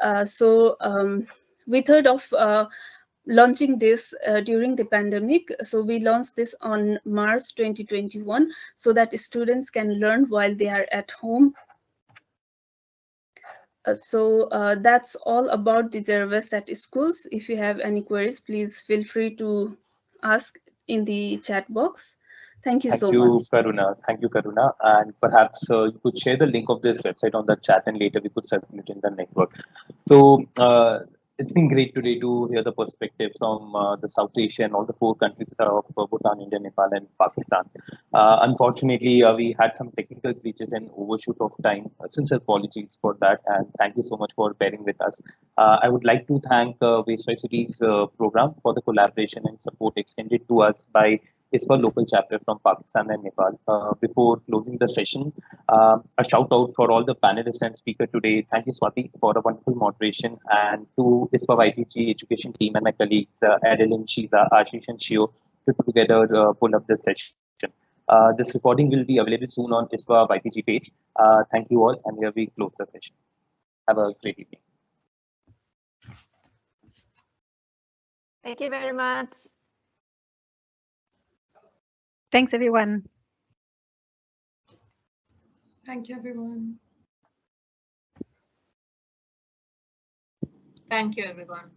Uh, so um, we thought of uh, launching this uh, during the pandemic. So we launched this on March 2021 so that students can learn while they are at home so uh, that's all about the Waste at schools. If you have any queries, please feel free to ask in the chat box. Thank you so much. Thank so you, much. Karuna. Thank you, Karuna. And perhaps uh, you could share the link of this website on the chat and later we could circulate in the network. So uh, it's been great today to hear the perspective from uh, the South Asia and all the four countries that are of uh, Bhutan, India, Nepal, and Pakistan. Uh, unfortunately, uh, we had some technical glitches and overshoot of time. Uh, sincere apologies for that, and thank you so much for bearing with us. Uh, I would like to thank uh, Waste Cities program for the collaboration and support extended to us by ISWA local chapter from Pakistan and Nepal. Uh, before closing the session, uh, a shout out for all the panelists and speaker today. Thank you, Swati, for a wonderful moderation and to ISWA YPG education team and my colleagues, uh, Adeline, Shiza, Ashish and Shio, to put together uh, pull up this session. Uh, this recording will be available soon on ISWA YPG page. Uh, thank you all, and here we close the session. Have a great evening. Thank you very much. Thanks, everyone. Thank you, everyone. Thank you, everyone.